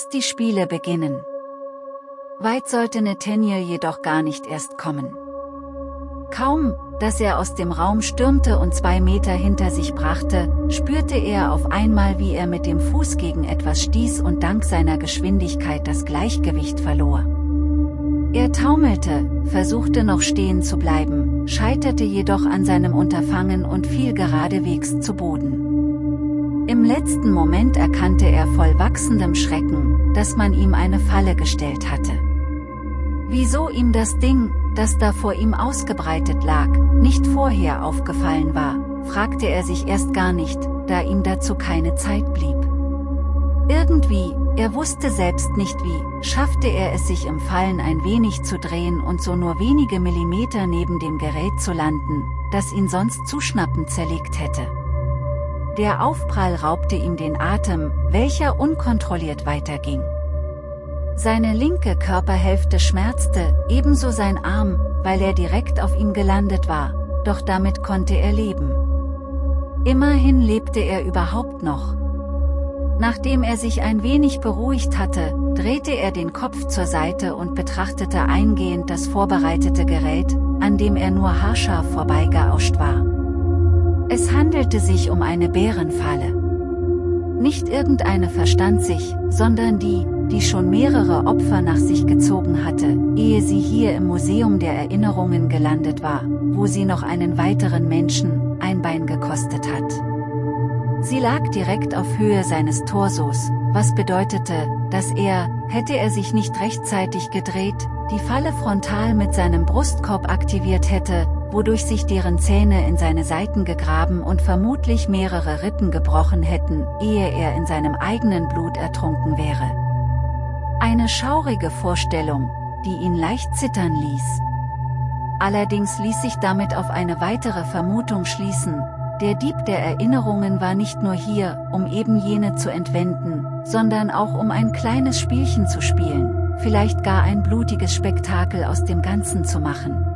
Lasst die Spiele beginnen. Weit sollte Nathaniel jedoch gar nicht erst kommen. Kaum, dass er aus dem Raum stürmte und zwei Meter hinter sich brachte, spürte er auf einmal wie er mit dem Fuß gegen etwas stieß und dank seiner Geschwindigkeit das Gleichgewicht verlor. Er taumelte, versuchte noch stehen zu bleiben, scheiterte jedoch an seinem Unterfangen und fiel geradewegs zu Boden. Im letzten Moment erkannte er voll wachsendem Schrecken, dass man ihm eine Falle gestellt hatte. Wieso ihm das Ding, das da vor ihm ausgebreitet lag, nicht vorher aufgefallen war, fragte er sich erst gar nicht, da ihm dazu keine Zeit blieb. Irgendwie, er wusste selbst nicht wie, schaffte er es sich im Fallen ein wenig zu drehen und so nur wenige Millimeter neben dem Gerät zu landen, das ihn sonst zuschnappend zerlegt hätte. Der Aufprall raubte ihm den Atem, welcher unkontrolliert weiterging. Seine linke Körperhälfte schmerzte, ebenso sein Arm, weil er direkt auf ihm gelandet war, doch damit konnte er leben. Immerhin lebte er überhaupt noch. Nachdem er sich ein wenig beruhigt hatte, drehte er den Kopf zur Seite und betrachtete eingehend das vorbereitete Gerät, an dem er nur haarscharf vorbeigeauscht war. Es handelte sich um eine Bärenfalle. Nicht irgendeine verstand sich, sondern die, die schon mehrere Opfer nach sich gezogen hatte, ehe sie hier im Museum der Erinnerungen gelandet war, wo sie noch einen weiteren Menschen, ein Bein gekostet hat. Sie lag direkt auf Höhe seines Torsos, was bedeutete, dass er, hätte er sich nicht rechtzeitig gedreht, die Falle frontal mit seinem Brustkorb aktiviert hätte, wodurch sich deren Zähne in seine Seiten gegraben und vermutlich mehrere Rippen gebrochen hätten, ehe er in seinem eigenen Blut ertrunken wäre. Eine schaurige Vorstellung, die ihn leicht zittern ließ. Allerdings ließ sich damit auf eine weitere Vermutung schließen, der Dieb der Erinnerungen war nicht nur hier, um eben jene zu entwenden, sondern auch um ein kleines Spielchen zu spielen, vielleicht gar ein blutiges Spektakel aus dem Ganzen zu machen.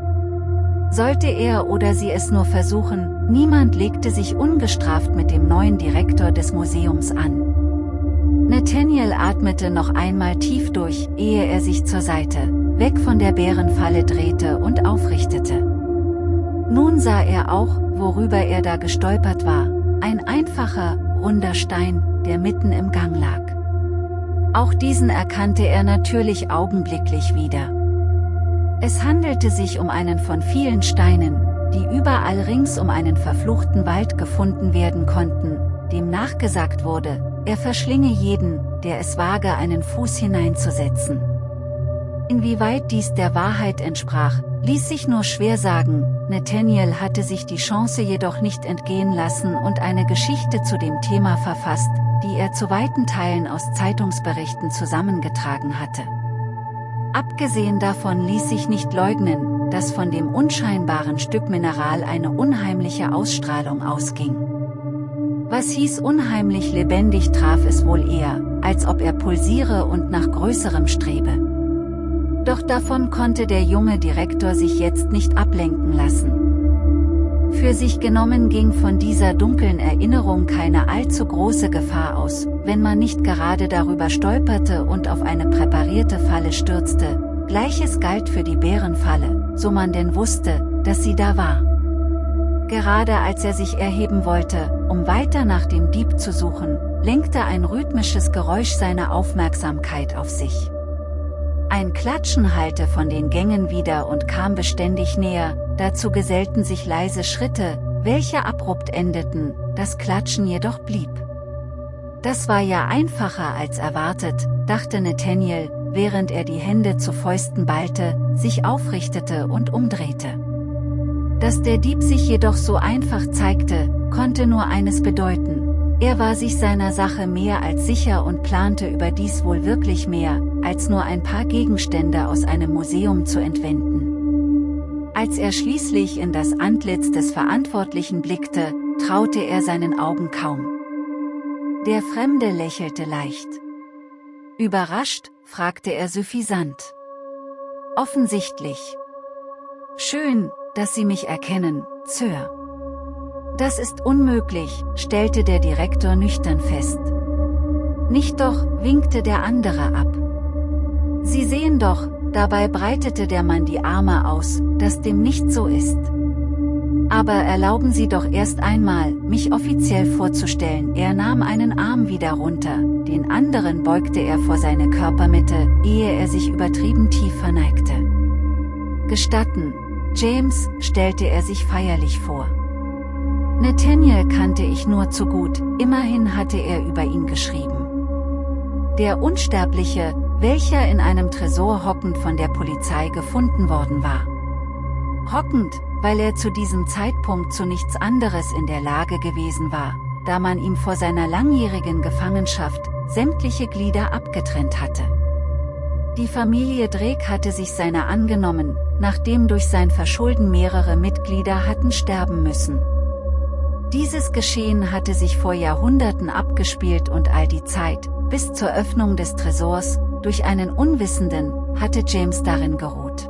Sollte er oder sie es nur versuchen, niemand legte sich ungestraft mit dem neuen Direktor des Museums an. Nathaniel atmete noch einmal tief durch, ehe er sich zur Seite, weg von der Bärenfalle drehte und aufrichtete. Nun sah er auch, worüber er da gestolpert war, ein einfacher, runder Stein, der mitten im Gang lag. Auch diesen erkannte er natürlich augenblicklich wieder. Es handelte sich um einen von vielen Steinen, die überall rings um einen verfluchten Wald gefunden werden konnten, dem nachgesagt wurde, er verschlinge jeden, der es wage einen Fuß hineinzusetzen. Inwieweit dies der Wahrheit entsprach, ließ sich nur schwer sagen, Nathaniel hatte sich die Chance jedoch nicht entgehen lassen und eine Geschichte zu dem Thema verfasst, die er zu weiten Teilen aus Zeitungsberichten zusammengetragen hatte. Abgesehen davon ließ sich nicht leugnen, dass von dem unscheinbaren Stück Mineral eine unheimliche Ausstrahlung ausging. Was hieß unheimlich lebendig traf es wohl eher, als ob er pulsiere und nach Größerem strebe. Doch davon konnte der junge Direktor sich jetzt nicht ablenken lassen. Für sich genommen ging von dieser dunklen Erinnerung keine allzu große Gefahr aus, wenn man nicht gerade darüber stolperte und auf eine präparierte Falle stürzte, gleiches galt für die Bärenfalle, so man denn wusste, dass sie da war. Gerade als er sich erheben wollte, um weiter nach dem Dieb zu suchen, lenkte ein rhythmisches Geräusch seine Aufmerksamkeit auf sich. Ein Klatschen hallte von den Gängen wieder und kam beständig näher, dazu gesellten sich leise Schritte, welche abrupt endeten, das Klatschen jedoch blieb. Das war ja einfacher als erwartet, dachte Nathaniel, während er die Hände zu Fäusten ballte, sich aufrichtete und umdrehte. Dass der Dieb sich jedoch so einfach zeigte, konnte nur eines bedeuten. Er war sich seiner Sache mehr als sicher und plante überdies wohl wirklich mehr, als nur ein paar Gegenstände aus einem Museum zu entwenden. Als er schließlich in das Antlitz des Verantwortlichen blickte, traute er seinen Augen kaum. Der Fremde lächelte leicht. Überrascht, fragte er suffisant. Offensichtlich. Schön, dass Sie mich erkennen, Sir. Das ist unmöglich, stellte der Direktor nüchtern fest. Nicht doch, winkte der andere ab. Sie sehen doch, dabei breitete der Mann die Arme aus, dass dem nicht so ist. Aber erlauben Sie doch erst einmal, mich offiziell vorzustellen. Er nahm einen Arm wieder runter, den anderen beugte er vor seine Körpermitte, ehe er sich übertrieben tief verneigte. Gestatten, James, stellte er sich feierlich vor. Nathaniel kannte ich nur zu gut, immerhin hatte er über ihn geschrieben. Der Unsterbliche, welcher in einem Tresor hockend von der Polizei gefunden worden war. Hockend, weil er zu diesem Zeitpunkt zu nichts anderes in der Lage gewesen war, da man ihm vor seiner langjährigen Gefangenschaft sämtliche Glieder abgetrennt hatte. Die Familie Drake hatte sich seiner angenommen, nachdem durch sein Verschulden mehrere Mitglieder hatten sterben müssen. Dieses Geschehen hatte sich vor Jahrhunderten abgespielt und all die Zeit, bis zur Öffnung des Tresors, durch einen Unwissenden, hatte James darin geruht.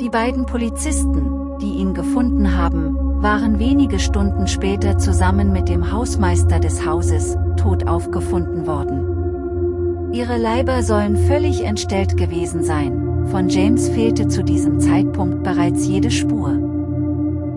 Die beiden Polizisten, die ihn gefunden haben, waren wenige Stunden später zusammen mit dem Hausmeister des Hauses, tot aufgefunden worden. Ihre Leiber sollen völlig entstellt gewesen sein, von James fehlte zu diesem Zeitpunkt bereits jede Spur.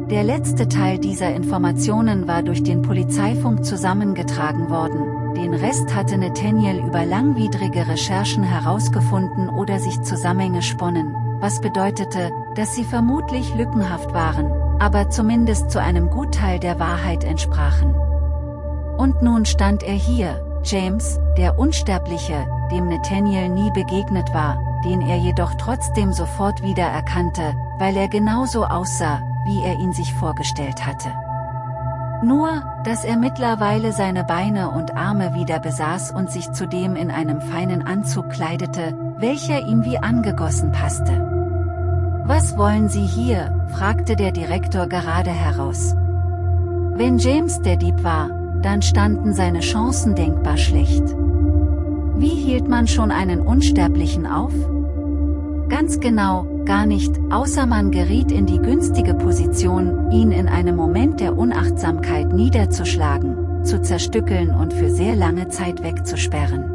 Der letzte Teil dieser Informationen war durch den Polizeifunk zusammengetragen worden, den Rest hatte Nathaniel über langwidrige Recherchen herausgefunden oder sich Zusammenhänge sponnen, was bedeutete, dass sie vermutlich lückenhaft waren, aber zumindest zu einem Gutteil der Wahrheit entsprachen. Und nun stand er hier, James, der Unsterbliche, dem Nathaniel nie begegnet war, den er jedoch trotzdem sofort wiedererkannte, weil er genauso aussah, wie er ihn sich vorgestellt hatte. Nur, dass er mittlerweile seine Beine und Arme wieder besaß und sich zudem in einem feinen Anzug kleidete, welcher ihm wie angegossen passte. Was wollen Sie hier? fragte der Direktor gerade heraus. Wenn James der Dieb war, dann standen seine Chancen denkbar schlecht. Wie hielt man schon einen Unsterblichen auf? Ganz genau, gar nicht, außer man geriet in die günstige Position, ihn in einem Moment der Unachtsamkeit niederzuschlagen, zu zerstückeln und für sehr lange Zeit wegzusperren.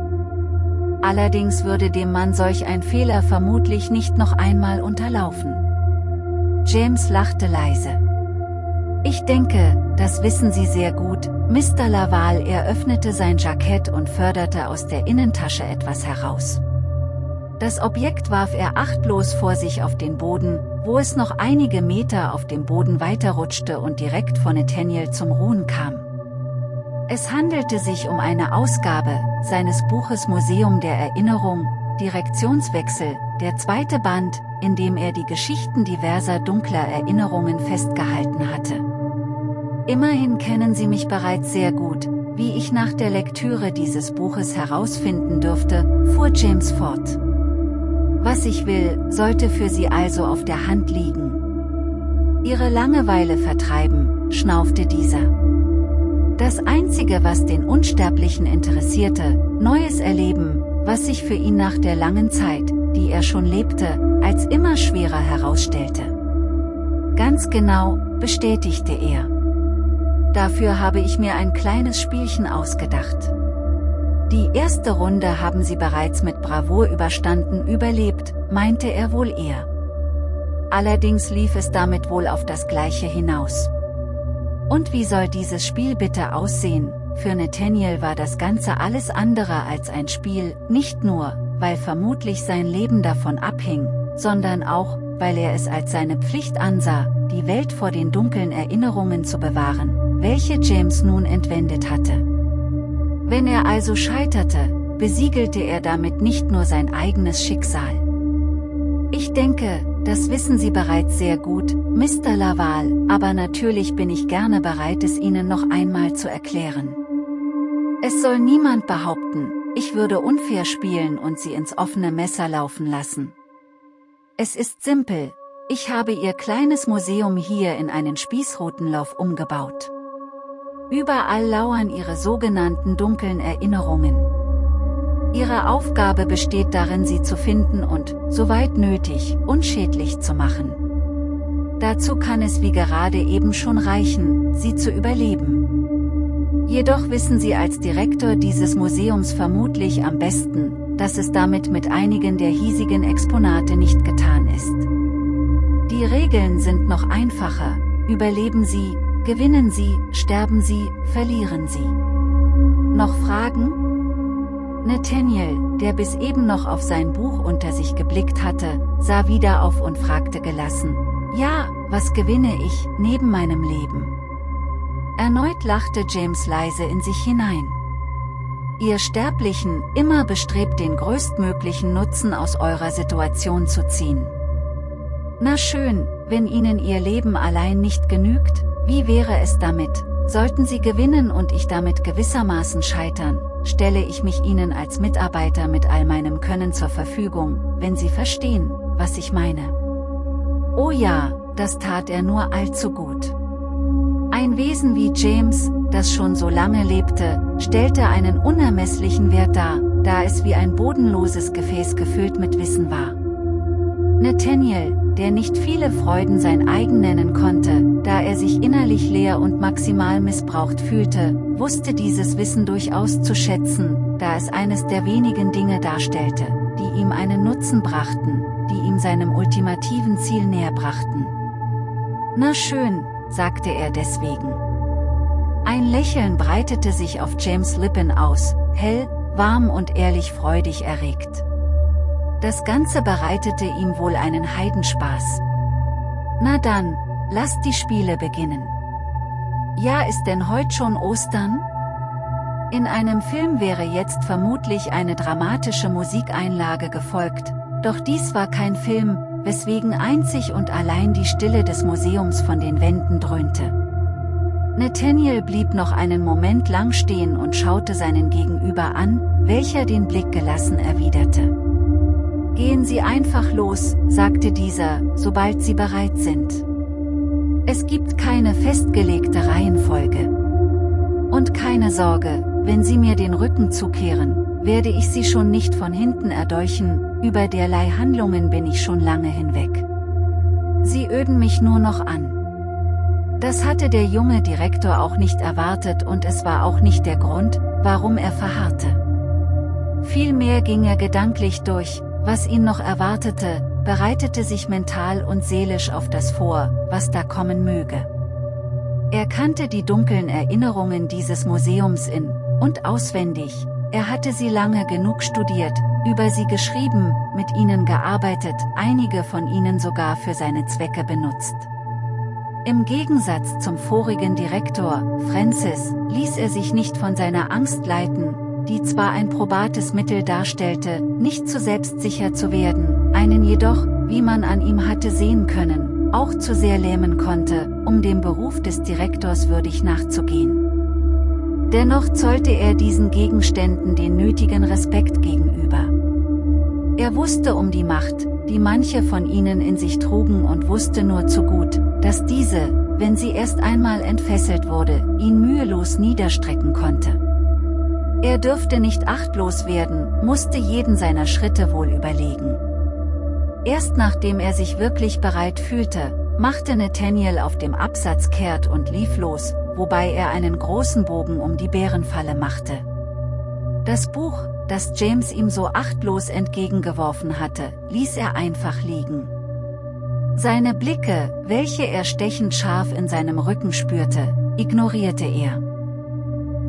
Allerdings würde dem Mann solch ein Fehler vermutlich nicht noch einmal unterlaufen. James lachte leise. Ich denke, das wissen Sie sehr gut, Mr. Laval eröffnete sein Jackett und förderte aus der Innentasche etwas heraus. Das Objekt warf er achtlos vor sich auf den Boden, wo es noch einige Meter auf dem Boden weiterrutschte und direkt vor Nathaniel zum Ruhen kam. Es handelte sich um eine Ausgabe seines Buches Museum der Erinnerung, Direktionswechsel, der zweite Band, in dem er die Geschichten diverser dunkler Erinnerungen festgehalten hatte. Immerhin kennen Sie mich bereits sehr gut, wie ich nach der Lektüre dieses Buches herausfinden dürfte, fuhr James fort. Was ich will, sollte für Sie also auf der Hand liegen. Ihre Langeweile vertreiben, schnaufte dieser. Das Einzige was den Unsterblichen interessierte, Neues erleben, was sich für ihn nach der langen Zeit, die er schon lebte, als immer schwerer herausstellte. Ganz genau, bestätigte er. Dafür habe ich mir ein kleines Spielchen ausgedacht. Die erste Runde haben sie bereits mit Bravour überstanden überlebt, meinte er wohl eher. Allerdings lief es damit wohl auf das Gleiche hinaus. Und wie soll dieses Spiel bitte aussehen? Für Nathaniel war das Ganze alles andere als ein Spiel, nicht nur, weil vermutlich sein Leben davon abhing, sondern auch, weil er es als seine Pflicht ansah, die Welt vor den dunklen Erinnerungen zu bewahren, welche James nun entwendet hatte. Wenn er also scheiterte, besiegelte er damit nicht nur sein eigenes Schicksal. Ich denke, das wissen Sie bereits sehr gut, Mr. Laval, aber natürlich bin ich gerne bereit es Ihnen noch einmal zu erklären. Es soll niemand behaupten, ich würde unfair spielen und Sie ins offene Messer laufen lassen. Es ist simpel, ich habe Ihr kleines Museum hier in einen Spießrutenlauf umgebaut. Überall lauern ihre sogenannten dunklen Erinnerungen. Ihre Aufgabe besteht darin sie zu finden und, soweit nötig, unschädlich zu machen. Dazu kann es wie gerade eben schon reichen, sie zu überleben. Jedoch wissen Sie als Direktor dieses Museums vermutlich am besten, dass es damit mit einigen der hiesigen Exponate nicht getan ist. Die Regeln sind noch einfacher, überleben Sie, gewinnen Sie, sterben Sie, verlieren Sie. Noch Fragen? Nathaniel, der bis eben noch auf sein Buch unter sich geblickt hatte, sah wieder auf und fragte gelassen, ja, was gewinne ich, neben meinem Leben? Erneut lachte James leise in sich hinein. Ihr Sterblichen, immer bestrebt den größtmöglichen Nutzen aus eurer Situation zu ziehen. Na schön, wenn Ihnen Ihr Leben allein nicht genügt, wie wäre es damit, sollten Sie gewinnen und ich damit gewissermaßen scheitern, stelle ich mich Ihnen als Mitarbeiter mit all meinem Können zur Verfügung, wenn Sie verstehen, was ich meine. Oh ja, das tat er nur allzu gut. Ein Wesen wie James, das schon so lange lebte, stellte einen unermesslichen Wert dar, da es wie ein bodenloses Gefäß gefüllt mit Wissen war. Nathaniel, der nicht viele Freuden sein eigen nennen konnte, da er sich innerlich leer und maximal missbraucht fühlte, wusste dieses Wissen durchaus zu schätzen, da es eines der wenigen Dinge darstellte, die ihm einen Nutzen brachten, die ihm seinem ultimativen Ziel näher brachten. Na schön, sagte er deswegen. Ein Lächeln breitete sich auf James Lippen aus, hell, warm und ehrlich freudig erregt. Das Ganze bereitete ihm wohl einen Heidenspaß. Na dann, lasst die Spiele beginnen. Ja ist denn heute schon Ostern? In einem Film wäre jetzt vermutlich eine dramatische Musikeinlage gefolgt, doch dies war kein Film, weswegen einzig und allein die Stille des Museums von den Wänden dröhnte. Nathaniel blieb noch einen Moment lang stehen und schaute seinen Gegenüber an, welcher den Blick gelassen erwiderte. Gehen Sie einfach los, sagte dieser, sobald Sie bereit sind. Es gibt keine festgelegte Reihenfolge. Und keine Sorge, wenn Sie mir den Rücken zukehren, werde ich Sie schon nicht von hinten erdolchen, über derlei Handlungen bin ich schon lange hinweg. Sie öden mich nur noch an. Das hatte der junge Direktor auch nicht erwartet und es war auch nicht der Grund, warum er verharrte. Vielmehr ging er gedanklich durch, was ihn noch erwartete, bereitete sich mental und seelisch auf das vor, was da kommen möge. Er kannte die dunklen Erinnerungen dieses Museums in und auswendig, er hatte sie lange genug studiert, über sie geschrieben, mit ihnen gearbeitet, einige von ihnen sogar für seine Zwecke benutzt. Im Gegensatz zum vorigen Direktor, Francis, ließ er sich nicht von seiner Angst leiten, die zwar ein probates Mittel darstellte, nicht zu selbstsicher zu werden, einen jedoch, wie man an ihm hatte sehen können, auch zu sehr lähmen konnte, um dem Beruf des Direktors würdig nachzugehen. Dennoch zollte er diesen Gegenständen den nötigen Respekt gegenüber. Er wusste um die Macht, die manche von ihnen in sich trugen und wusste nur zu gut, dass diese, wenn sie erst einmal entfesselt wurde, ihn mühelos niederstrecken konnte. Er dürfte nicht achtlos werden, musste jeden seiner Schritte wohl überlegen. Erst nachdem er sich wirklich bereit fühlte, machte Nathaniel auf dem Absatz kehrt und lief los, wobei er einen großen Bogen um die Bärenfalle machte. Das Buch, das James ihm so achtlos entgegengeworfen hatte, ließ er einfach liegen. Seine Blicke, welche er stechend scharf in seinem Rücken spürte, ignorierte er.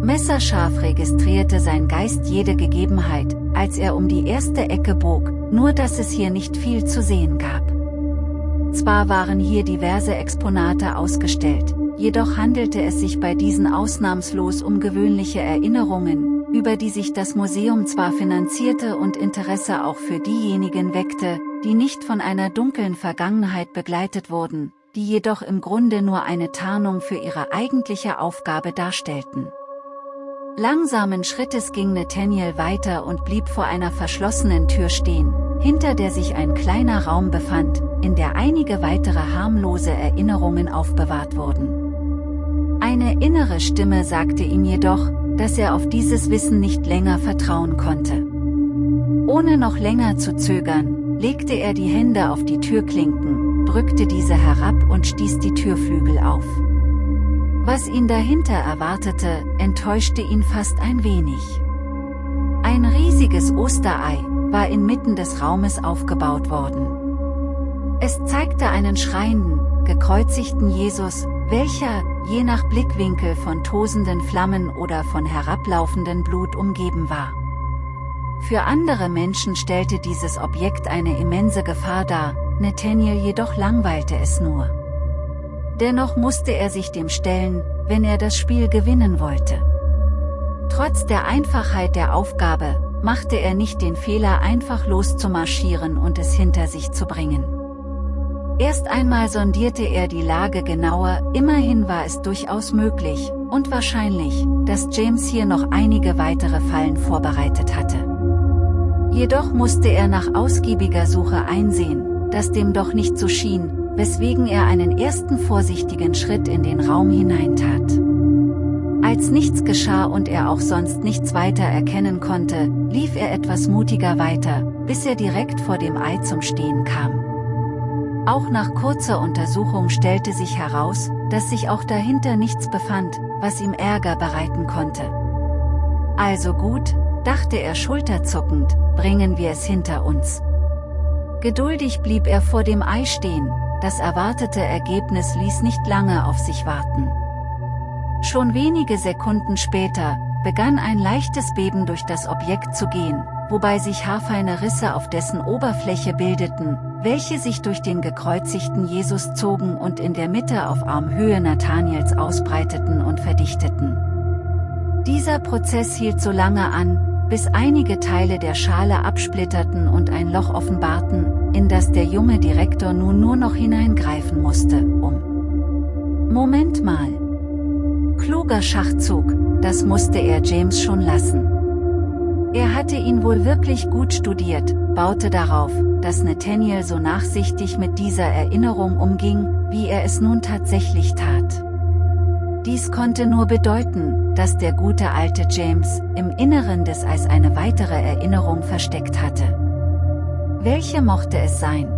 Messerscharf registrierte sein Geist jede Gegebenheit, als er um die erste Ecke bog, nur dass es hier nicht viel zu sehen gab. Zwar waren hier diverse Exponate ausgestellt, jedoch handelte es sich bei diesen ausnahmslos um gewöhnliche Erinnerungen, über die sich das Museum zwar finanzierte und Interesse auch für diejenigen weckte, die nicht von einer dunklen Vergangenheit begleitet wurden, die jedoch im Grunde nur eine Tarnung für ihre eigentliche Aufgabe darstellten. Langsamen Schrittes ging Nathaniel weiter und blieb vor einer verschlossenen Tür stehen, hinter der sich ein kleiner Raum befand, in der einige weitere harmlose Erinnerungen aufbewahrt wurden. Eine innere Stimme sagte ihm jedoch, dass er auf dieses Wissen nicht länger vertrauen konnte. Ohne noch länger zu zögern, legte er die Hände auf die Türklinken, drückte diese herab und stieß die Türflügel auf. Was ihn dahinter erwartete, enttäuschte ihn fast ein wenig. Ein riesiges Osterei war inmitten des Raumes aufgebaut worden. Es zeigte einen schreienden, gekreuzigten Jesus, welcher, je nach Blickwinkel von tosenden Flammen oder von herablaufendem Blut umgeben war. Für andere Menschen stellte dieses Objekt eine immense Gefahr dar, Nathaniel jedoch langweilte es nur. Dennoch musste er sich dem stellen, wenn er das Spiel gewinnen wollte. Trotz der Einfachheit der Aufgabe, machte er nicht den Fehler einfach loszumarschieren und es hinter sich zu bringen. Erst einmal sondierte er die Lage genauer, immerhin war es durchaus möglich, und wahrscheinlich, dass James hier noch einige weitere Fallen vorbereitet hatte. Jedoch musste er nach ausgiebiger Suche einsehen, dass dem doch nicht so schien, weswegen er einen ersten vorsichtigen Schritt in den Raum hineintat. Als nichts geschah und er auch sonst nichts weiter erkennen konnte, lief er etwas mutiger weiter, bis er direkt vor dem Ei zum Stehen kam. Auch nach kurzer Untersuchung stellte sich heraus, dass sich auch dahinter nichts befand, was ihm Ärger bereiten konnte. Also gut, dachte er schulterzuckend, bringen wir es hinter uns. Geduldig blieb er vor dem Ei stehen, das erwartete Ergebnis ließ nicht lange auf sich warten. Schon wenige Sekunden später, begann ein leichtes Beben durch das Objekt zu gehen, wobei sich haarfeine Risse auf dessen Oberfläche bildeten, welche sich durch den gekreuzigten Jesus zogen und in der Mitte auf Armhöhe Nathaniels ausbreiteten und verdichteten. Dieser Prozess hielt so lange an, bis einige Teile der Schale absplitterten und ein Loch offenbarten, in das der junge Direktor nun nur noch hineingreifen musste, um... Moment mal! Kluger Schachzug, das musste er James schon lassen. Er hatte ihn wohl wirklich gut studiert, baute darauf, dass Nathaniel so nachsichtig mit dieser Erinnerung umging, wie er es nun tatsächlich tat. Dies konnte nur bedeuten, dass der gute alte James im Inneren des Eis eine weitere Erinnerung versteckt hatte. Welche mochte es sein?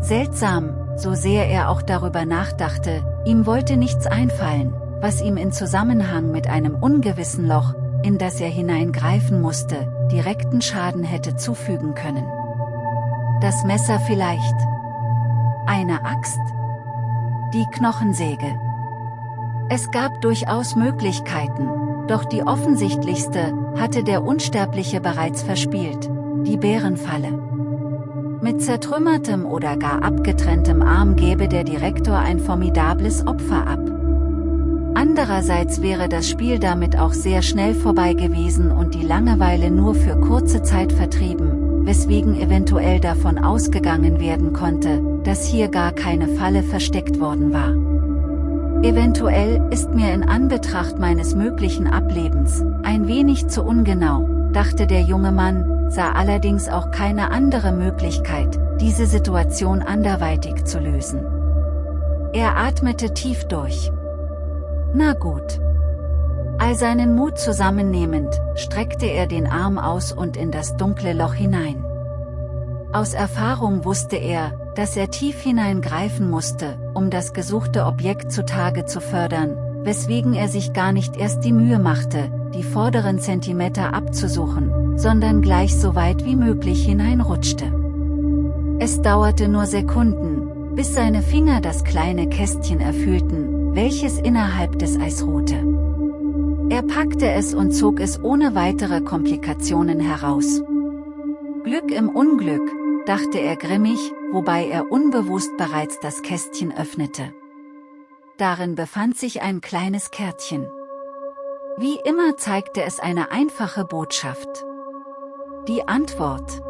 Seltsam, so sehr er auch darüber nachdachte, ihm wollte nichts einfallen, was ihm in Zusammenhang mit einem ungewissen Loch, in das er hineingreifen musste, direkten Schaden hätte zufügen können. Das Messer vielleicht. Eine Axt. Die Knochensäge. Es gab durchaus Möglichkeiten, doch die offensichtlichste, hatte der Unsterbliche bereits verspielt, die Bärenfalle. Mit zertrümmertem oder gar abgetrenntem Arm gäbe der Direktor ein formidables Opfer ab. Andererseits wäre das Spiel damit auch sehr schnell vorbei gewesen und die Langeweile nur für kurze Zeit vertrieben, weswegen eventuell davon ausgegangen werden konnte, dass hier gar keine Falle versteckt worden war. Eventuell ist mir in Anbetracht meines möglichen Ablebens ein wenig zu ungenau, dachte der junge Mann, sah allerdings auch keine andere Möglichkeit, diese Situation anderweitig zu lösen. Er atmete tief durch. Na gut. All seinen Mut zusammennehmend, streckte er den Arm aus und in das dunkle Loch hinein. Aus Erfahrung wusste er, dass er tief hineingreifen musste, um das gesuchte Objekt zutage zu fördern, weswegen er sich gar nicht erst die Mühe machte, die vorderen Zentimeter abzusuchen, sondern gleich so weit wie möglich hineinrutschte. Es dauerte nur Sekunden, bis seine Finger das kleine Kästchen erfüllten, welches innerhalb des Eis ruhte. Er packte es und zog es ohne weitere Komplikationen heraus. Glück im Unglück, dachte er grimmig, wobei er unbewusst bereits das Kästchen öffnete. Darin befand sich ein kleines Kärtchen. Wie immer zeigte es eine einfache Botschaft. Die Antwort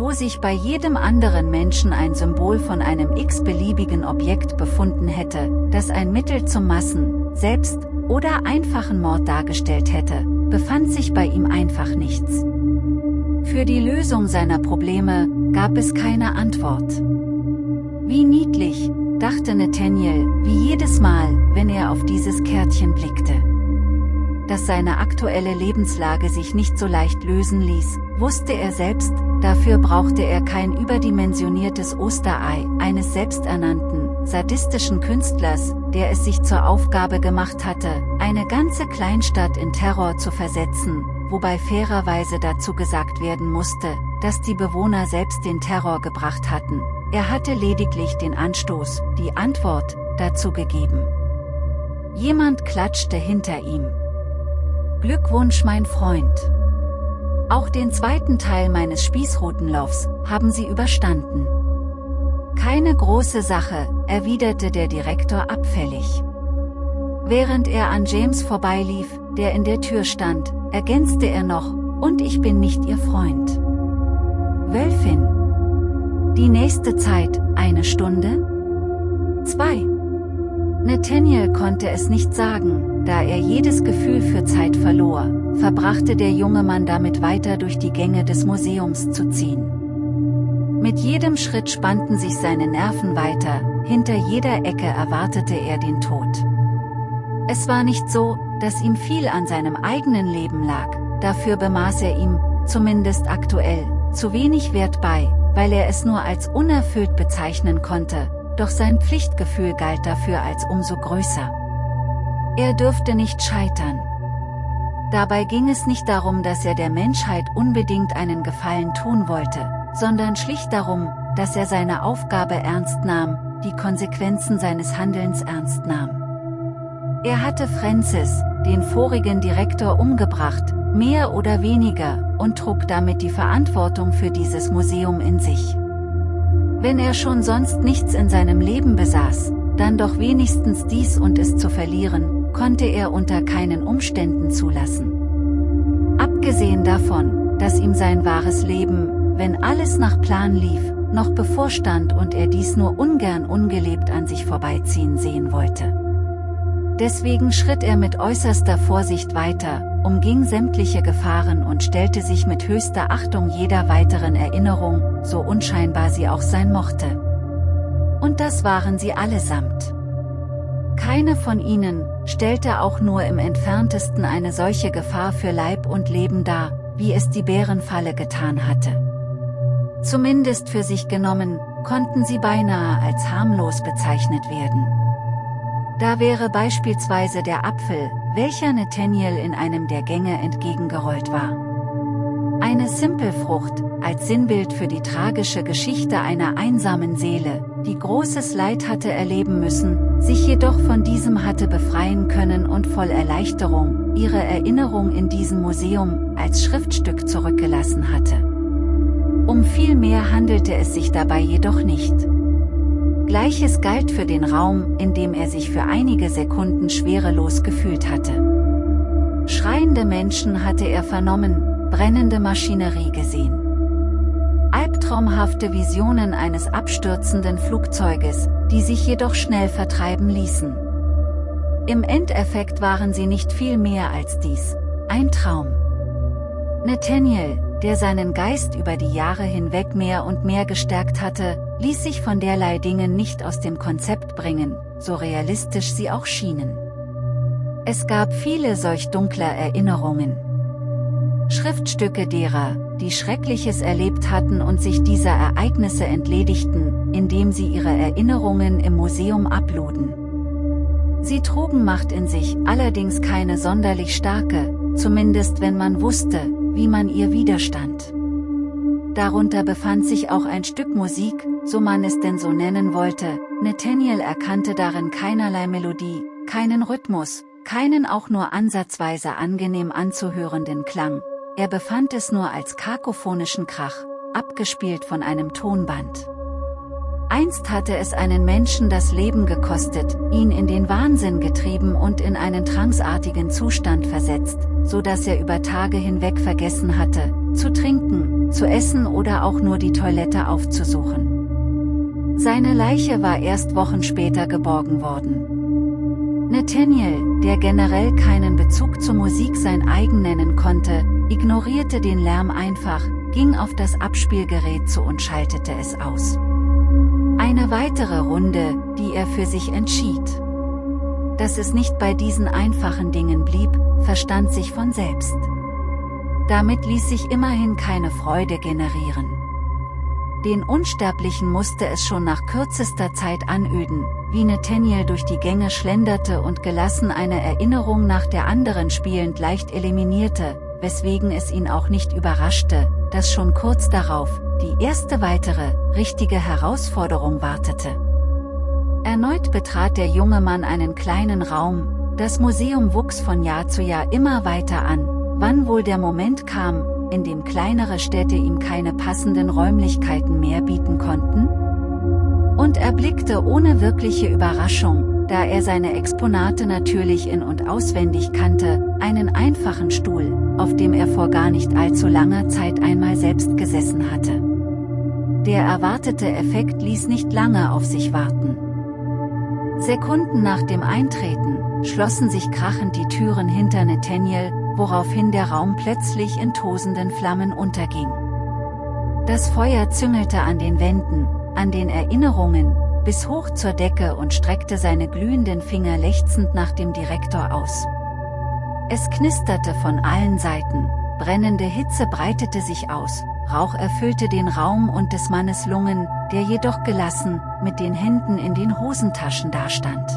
wo sich bei jedem anderen Menschen ein Symbol von einem x-beliebigen Objekt befunden hätte, das ein Mittel zum Massen, Selbst- oder einfachen Mord dargestellt hätte, befand sich bei ihm einfach nichts. Für die Lösung seiner Probleme gab es keine Antwort. Wie niedlich, dachte Nathaniel, wie jedes Mal, wenn er auf dieses Kärtchen blickte. Dass seine aktuelle Lebenslage sich nicht so leicht lösen ließ, wusste er selbst, Dafür brauchte er kein überdimensioniertes Osterei eines selbsternannten, sadistischen Künstlers, der es sich zur Aufgabe gemacht hatte, eine ganze Kleinstadt in Terror zu versetzen, wobei fairerweise dazu gesagt werden musste, dass die Bewohner selbst den Terror gebracht hatten. Er hatte lediglich den Anstoß, die Antwort, dazu gegeben. Jemand klatschte hinter ihm. Glückwunsch mein Freund. Auch den zweiten Teil meines Spießrutenlaufs haben Sie überstanden. Keine große Sache, erwiderte der Direktor abfällig. Während er an James vorbeilief, der in der Tür stand, ergänzte er noch, und ich bin nicht Ihr Freund. Wölfin. Die nächste Zeit, eine Stunde? Zwei. Nathaniel konnte es nicht sagen, da er jedes Gefühl für Zeit verlor, verbrachte der junge Mann damit weiter durch die Gänge des Museums zu ziehen. Mit jedem Schritt spannten sich seine Nerven weiter, hinter jeder Ecke erwartete er den Tod. Es war nicht so, dass ihm viel an seinem eigenen Leben lag, dafür bemaß er ihm, zumindest aktuell, zu wenig Wert bei, weil er es nur als unerfüllt bezeichnen konnte, doch sein Pflichtgefühl galt dafür als umso größer. Er dürfte nicht scheitern. Dabei ging es nicht darum, dass er der Menschheit unbedingt einen Gefallen tun wollte, sondern schlicht darum, dass er seine Aufgabe ernst nahm, die Konsequenzen seines Handelns ernst nahm. Er hatte Francis, den vorigen Direktor umgebracht, mehr oder weniger, und trug damit die Verantwortung für dieses Museum in sich. Wenn er schon sonst nichts in seinem Leben besaß, dann doch wenigstens dies und es zu verlieren, konnte er unter keinen Umständen zulassen. Abgesehen davon, dass ihm sein wahres Leben, wenn alles nach Plan lief, noch bevorstand und er dies nur ungern ungelebt an sich vorbeiziehen sehen wollte. Deswegen schritt er mit äußerster Vorsicht weiter, umging sämtliche Gefahren und stellte sich mit höchster Achtung jeder weiteren Erinnerung, so unscheinbar sie auch sein mochte. Und das waren sie allesamt. Keine von ihnen stellte auch nur im entferntesten eine solche Gefahr für Leib und Leben dar, wie es die Bärenfalle getan hatte. Zumindest für sich genommen, konnten sie beinahe als harmlos bezeichnet werden. Da wäre beispielsweise der Apfel, welcher Nathaniel in einem der Gänge entgegengerollt war. Eine Simpelfrucht, als Sinnbild für die tragische Geschichte einer einsamen Seele, die großes Leid hatte erleben müssen, sich jedoch von diesem hatte befreien können und voll Erleichterung, ihre Erinnerung in diesem Museum, als Schriftstück zurückgelassen hatte. Um viel mehr handelte es sich dabei jedoch nicht. Gleiches galt für den Raum, in dem er sich für einige Sekunden schwerelos gefühlt hatte. Schreiende Menschen hatte er vernommen, brennende Maschinerie gesehen. Albtraumhafte Visionen eines abstürzenden Flugzeuges, die sich jedoch schnell vertreiben ließen. Im Endeffekt waren sie nicht viel mehr als dies, ein Traum. Nathaniel, der seinen Geist über die Jahre hinweg mehr und mehr gestärkt hatte, ließ sich von derlei Dingen nicht aus dem Konzept bringen, so realistisch sie auch schienen. Es gab viele solch dunkler Erinnerungen. Schriftstücke derer, die Schreckliches erlebt hatten und sich dieser Ereignisse entledigten, indem sie ihre Erinnerungen im Museum abluden. Sie trugen Macht in sich, allerdings keine sonderlich starke, zumindest wenn man wusste, wie man ihr widerstand. Darunter befand sich auch ein Stück Musik, so man es denn so nennen wollte, Nathaniel erkannte darin keinerlei Melodie, keinen Rhythmus, keinen auch nur ansatzweise angenehm anzuhörenden Klang, er befand es nur als kakophonischen Krach, abgespielt von einem Tonband. Einst hatte es einen Menschen das Leben gekostet, ihn in den Wahnsinn getrieben und in einen tranceartigen Zustand versetzt, so dass er über Tage hinweg vergessen hatte, zu trinken, zu essen oder auch nur die Toilette aufzusuchen. Seine Leiche war erst Wochen später geborgen worden. Nathaniel, der generell keinen Bezug zur Musik sein eigen nennen konnte, ignorierte den Lärm einfach, ging auf das Abspielgerät zu und schaltete es aus. Eine weitere Runde, die er für sich entschied. Dass es nicht bei diesen einfachen Dingen blieb, verstand sich von selbst. Damit ließ sich immerhin keine Freude generieren. Den Unsterblichen musste es schon nach kürzester Zeit anöden, wie Nathaniel durch die Gänge schlenderte und gelassen eine Erinnerung nach der anderen spielend leicht eliminierte, weswegen es ihn auch nicht überraschte, dass schon kurz darauf, die erste weitere, richtige Herausforderung wartete. Erneut betrat der junge Mann einen kleinen Raum, das Museum wuchs von Jahr zu Jahr immer weiter an, wann wohl der Moment kam, in dem kleinere Städte ihm keine passenden Räumlichkeiten mehr bieten konnten? Und er blickte ohne wirkliche Überraschung, da er seine Exponate natürlich in- und auswendig kannte, einen einfachen Stuhl, auf dem er vor gar nicht allzu langer Zeit einmal selbst gesessen hatte. Der erwartete Effekt ließ nicht lange auf sich warten. Sekunden nach dem Eintreten, schlossen sich krachend die Türen hinter Nathaniel, woraufhin der Raum plötzlich in tosenden Flammen unterging. Das Feuer züngelte an den Wänden, an den Erinnerungen, bis hoch zur Decke und streckte seine glühenden Finger lechzend nach dem Direktor aus. Es knisterte von allen Seiten, brennende Hitze breitete sich aus, Rauch erfüllte den Raum und des Mannes Lungen, der jedoch gelassen, mit den Händen in den Hosentaschen dastand.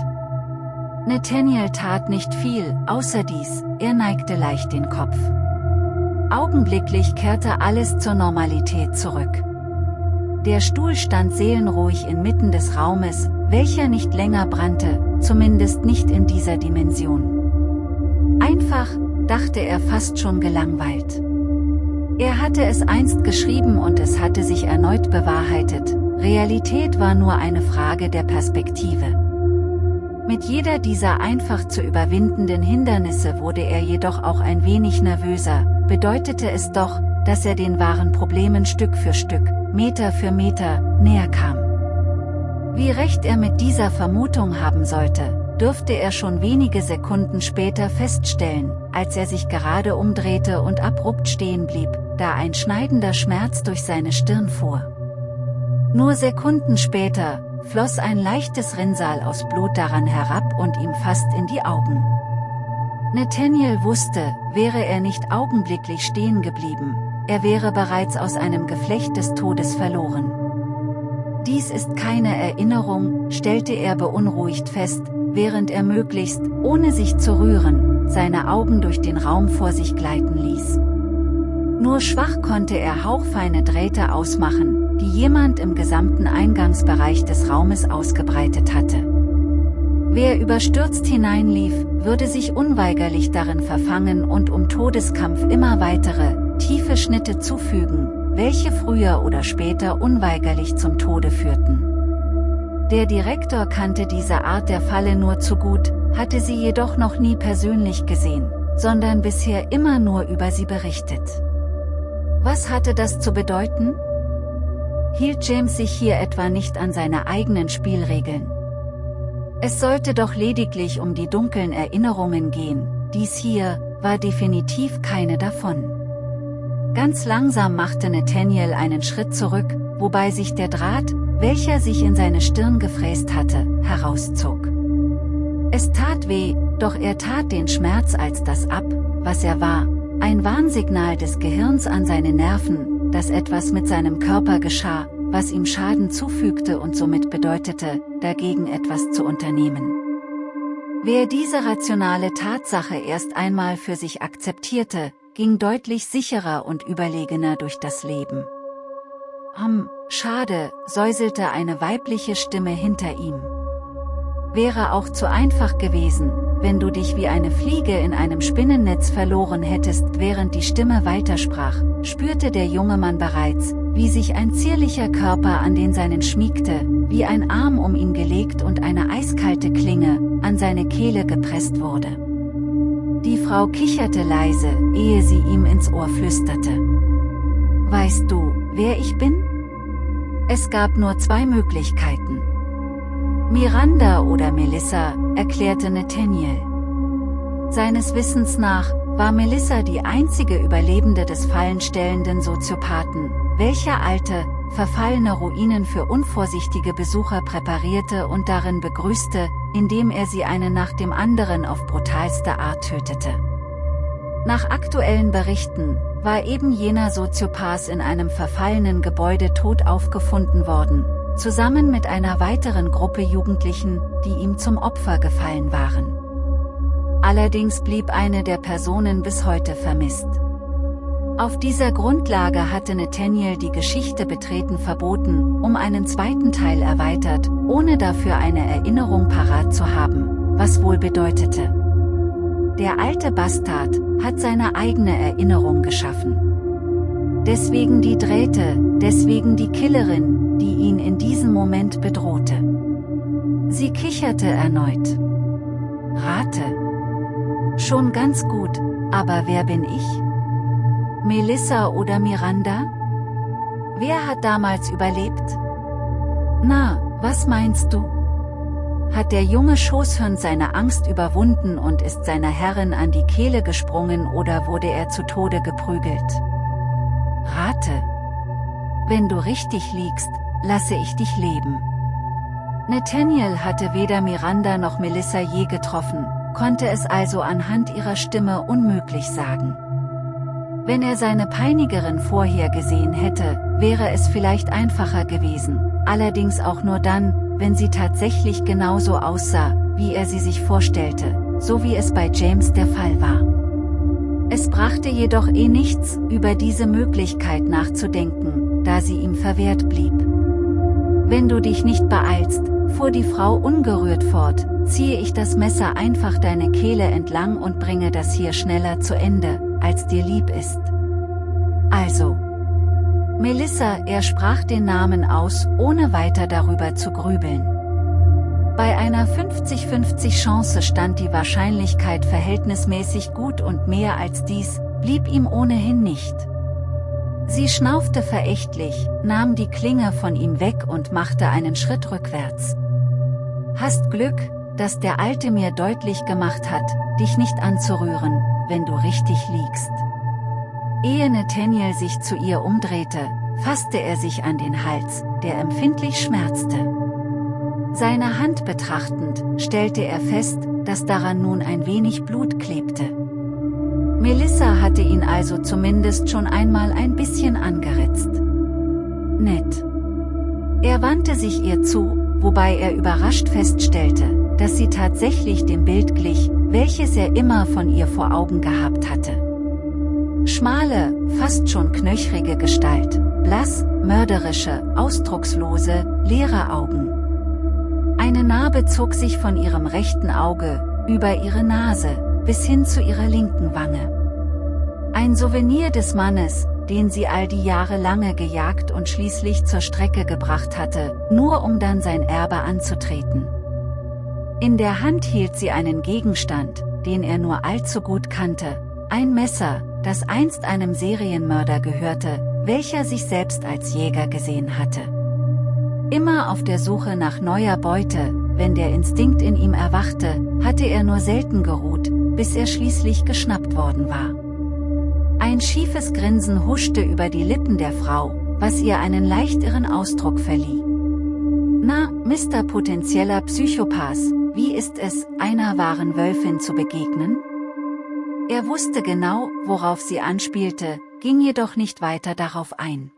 Nathaniel tat nicht viel, außer dies, er neigte leicht den Kopf. Augenblicklich kehrte alles zur Normalität zurück. Der Stuhl stand seelenruhig inmitten des Raumes, welcher nicht länger brannte, zumindest nicht in dieser Dimension. Einfach, dachte er fast schon gelangweilt. Er hatte es einst geschrieben und es hatte sich erneut bewahrheitet, Realität war nur eine Frage der Perspektive. Mit jeder dieser einfach zu überwindenden Hindernisse wurde er jedoch auch ein wenig nervöser, bedeutete es doch, dass er den wahren Problemen Stück für Stück, Meter für Meter, näher kam. Wie recht er mit dieser Vermutung haben sollte, dürfte er schon wenige Sekunden später feststellen, als er sich gerade umdrehte und abrupt stehen blieb, da ein schneidender Schmerz durch seine Stirn fuhr. Nur Sekunden später, floss ein leichtes Rinnsal aus Blut daran herab und ihm fast in die Augen. Nathaniel wusste, wäre er nicht augenblicklich stehen geblieben, er wäre bereits aus einem Geflecht des Todes verloren. Dies ist keine Erinnerung, stellte er beunruhigt fest, während er möglichst, ohne sich zu rühren, seine Augen durch den Raum vor sich gleiten ließ. Nur schwach konnte er hauchfeine Drähte ausmachen, die jemand im gesamten Eingangsbereich des Raumes ausgebreitet hatte. Wer überstürzt hineinlief, würde sich unweigerlich darin verfangen und um Todeskampf immer weitere, tiefe Schnitte zufügen, welche früher oder später unweigerlich zum Tode führten. Der Direktor kannte diese Art der Falle nur zu gut, hatte sie jedoch noch nie persönlich gesehen, sondern bisher immer nur über sie berichtet. Was hatte das zu bedeuten? hielt James sich hier etwa nicht an seine eigenen Spielregeln. Es sollte doch lediglich um die dunklen Erinnerungen gehen, dies hier, war definitiv keine davon. Ganz langsam machte Nathaniel einen Schritt zurück, wobei sich der Draht, welcher sich in seine Stirn gefräst hatte, herauszog. Es tat weh, doch er tat den Schmerz als das ab, was er war, ein Warnsignal des Gehirns an seine Nerven, dass etwas mit seinem Körper geschah, was ihm Schaden zufügte und somit bedeutete, dagegen etwas zu unternehmen. Wer diese rationale Tatsache erst einmal für sich akzeptierte, ging deutlich sicherer und überlegener durch das Leben. Hm, schade, säuselte eine weibliche Stimme hinter ihm. Wäre auch zu einfach gewesen, wenn du dich wie eine Fliege in einem Spinnennetz verloren hättest, während die Stimme weitersprach, spürte der junge Mann bereits, wie sich ein zierlicher Körper an den seinen schmiegte, wie ein Arm um ihn gelegt und eine eiskalte Klinge, an seine Kehle gepresst wurde. Die Frau kicherte leise, ehe sie ihm ins Ohr flüsterte. Weißt du, wer ich bin? Es gab nur zwei Möglichkeiten. Miranda oder Melissa, erklärte Nathaniel. Seines Wissens nach, war Melissa die einzige Überlebende des fallenstellenden Soziopathen, welcher alte, verfallene Ruinen für unvorsichtige Besucher präparierte und darin begrüßte, indem er sie eine nach dem anderen auf brutalste Art tötete. Nach aktuellen Berichten war eben jener Soziopath in einem verfallenen Gebäude tot aufgefunden worden, zusammen mit einer weiteren Gruppe Jugendlichen, die ihm zum Opfer gefallen waren. Allerdings blieb eine der Personen bis heute vermisst. Auf dieser Grundlage hatte Nathaniel die Geschichte betreten verboten, um einen zweiten Teil erweitert, ohne dafür eine Erinnerung parat zu haben, was wohl bedeutete. Der alte Bastard hat seine eigene Erinnerung geschaffen. Deswegen die Drähte, deswegen die Killerin, die ihn in diesem Moment bedrohte. Sie kicherte erneut. Rate. Schon ganz gut, aber wer bin ich? Melissa oder Miranda? Wer hat damals überlebt? Na, was meinst du? Hat der junge Schoßhund seine Angst überwunden und ist seiner Herrin an die Kehle gesprungen oder wurde er zu Tode geprügelt? Rate. Wenn du richtig liegst, lasse ich dich leben. Nathaniel hatte weder Miranda noch Melissa je getroffen, konnte es also anhand ihrer Stimme unmöglich sagen. Wenn er seine Peinigerin vorher gesehen hätte, wäre es vielleicht einfacher gewesen, allerdings auch nur dann, wenn sie tatsächlich genauso aussah, wie er sie sich vorstellte, so wie es bei James der Fall war. Es brachte jedoch eh nichts, über diese Möglichkeit nachzudenken, da sie ihm verwehrt blieb. Wenn du dich nicht beeilst, fuhr die Frau ungerührt fort, ziehe ich das Messer einfach deine Kehle entlang und bringe das hier schneller zu Ende, als dir lieb ist. Also. Melissa, er sprach den Namen aus, ohne weiter darüber zu grübeln. Bei einer 50-50 Chance stand die Wahrscheinlichkeit verhältnismäßig gut und mehr als dies, blieb ihm ohnehin nicht. Sie schnaufte verächtlich, nahm die Klinge von ihm weg und machte einen Schritt rückwärts. Hast Glück, dass der Alte mir deutlich gemacht hat, dich nicht anzurühren, wenn du richtig liegst. Ehe Nathaniel sich zu ihr umdrehte, fasste er sich an den Hals, der empfindlich schmerzte. Seine Hand betrachtend, stellte er fest, dass daran nun ein wenig Blut klebte. Melissa hatte ihn also zumindest schon einmal ein bisschen angeritzt. Nett. Er wandte sich ihr zu, wobei er überrascht feststellte, dass sie tatsächlich dem Bild glich, welches er immer von ihr vor Augen gehabt hatte. Schmale, fast schon knöchrige Gestalt, blass, mörderische, ausdruckslose, leere Augen. Eine Narbe zog sich von ihrem rechten Auge, über ihre Nase, bis hin zu ihrer linken Wange. Ein Souvenir des Mannes, den sie all die Jahre lange gejagt und schließlich zur Strecke gebracht hatte, nur um dann sein Erbe anzutreten. In der Hand hielt sie einen Gegenstand, den er nur allzu gut kannte, ein Messer, das einst einem Serienmörder gehörte, welcher sich selbst als Jäger gesehen hatte. Immer auf der Suche nach neuer Beute, wenn der Instinkt in ihm erwachte, hatte er nur selten geruht, bis er schließlich geschnappt worden war. Ein schiefes Grinsen huschte über die Lippen der Frau, was ihr einen leicht irren Ausdruck verlieh. Na, Mr. potenzieller Psychopath, wie ist es, einer wahren Wölfin zu begegnen? Er wusste genau, worauf sie anspielte, ging jedoch nicht weiter darauf ein.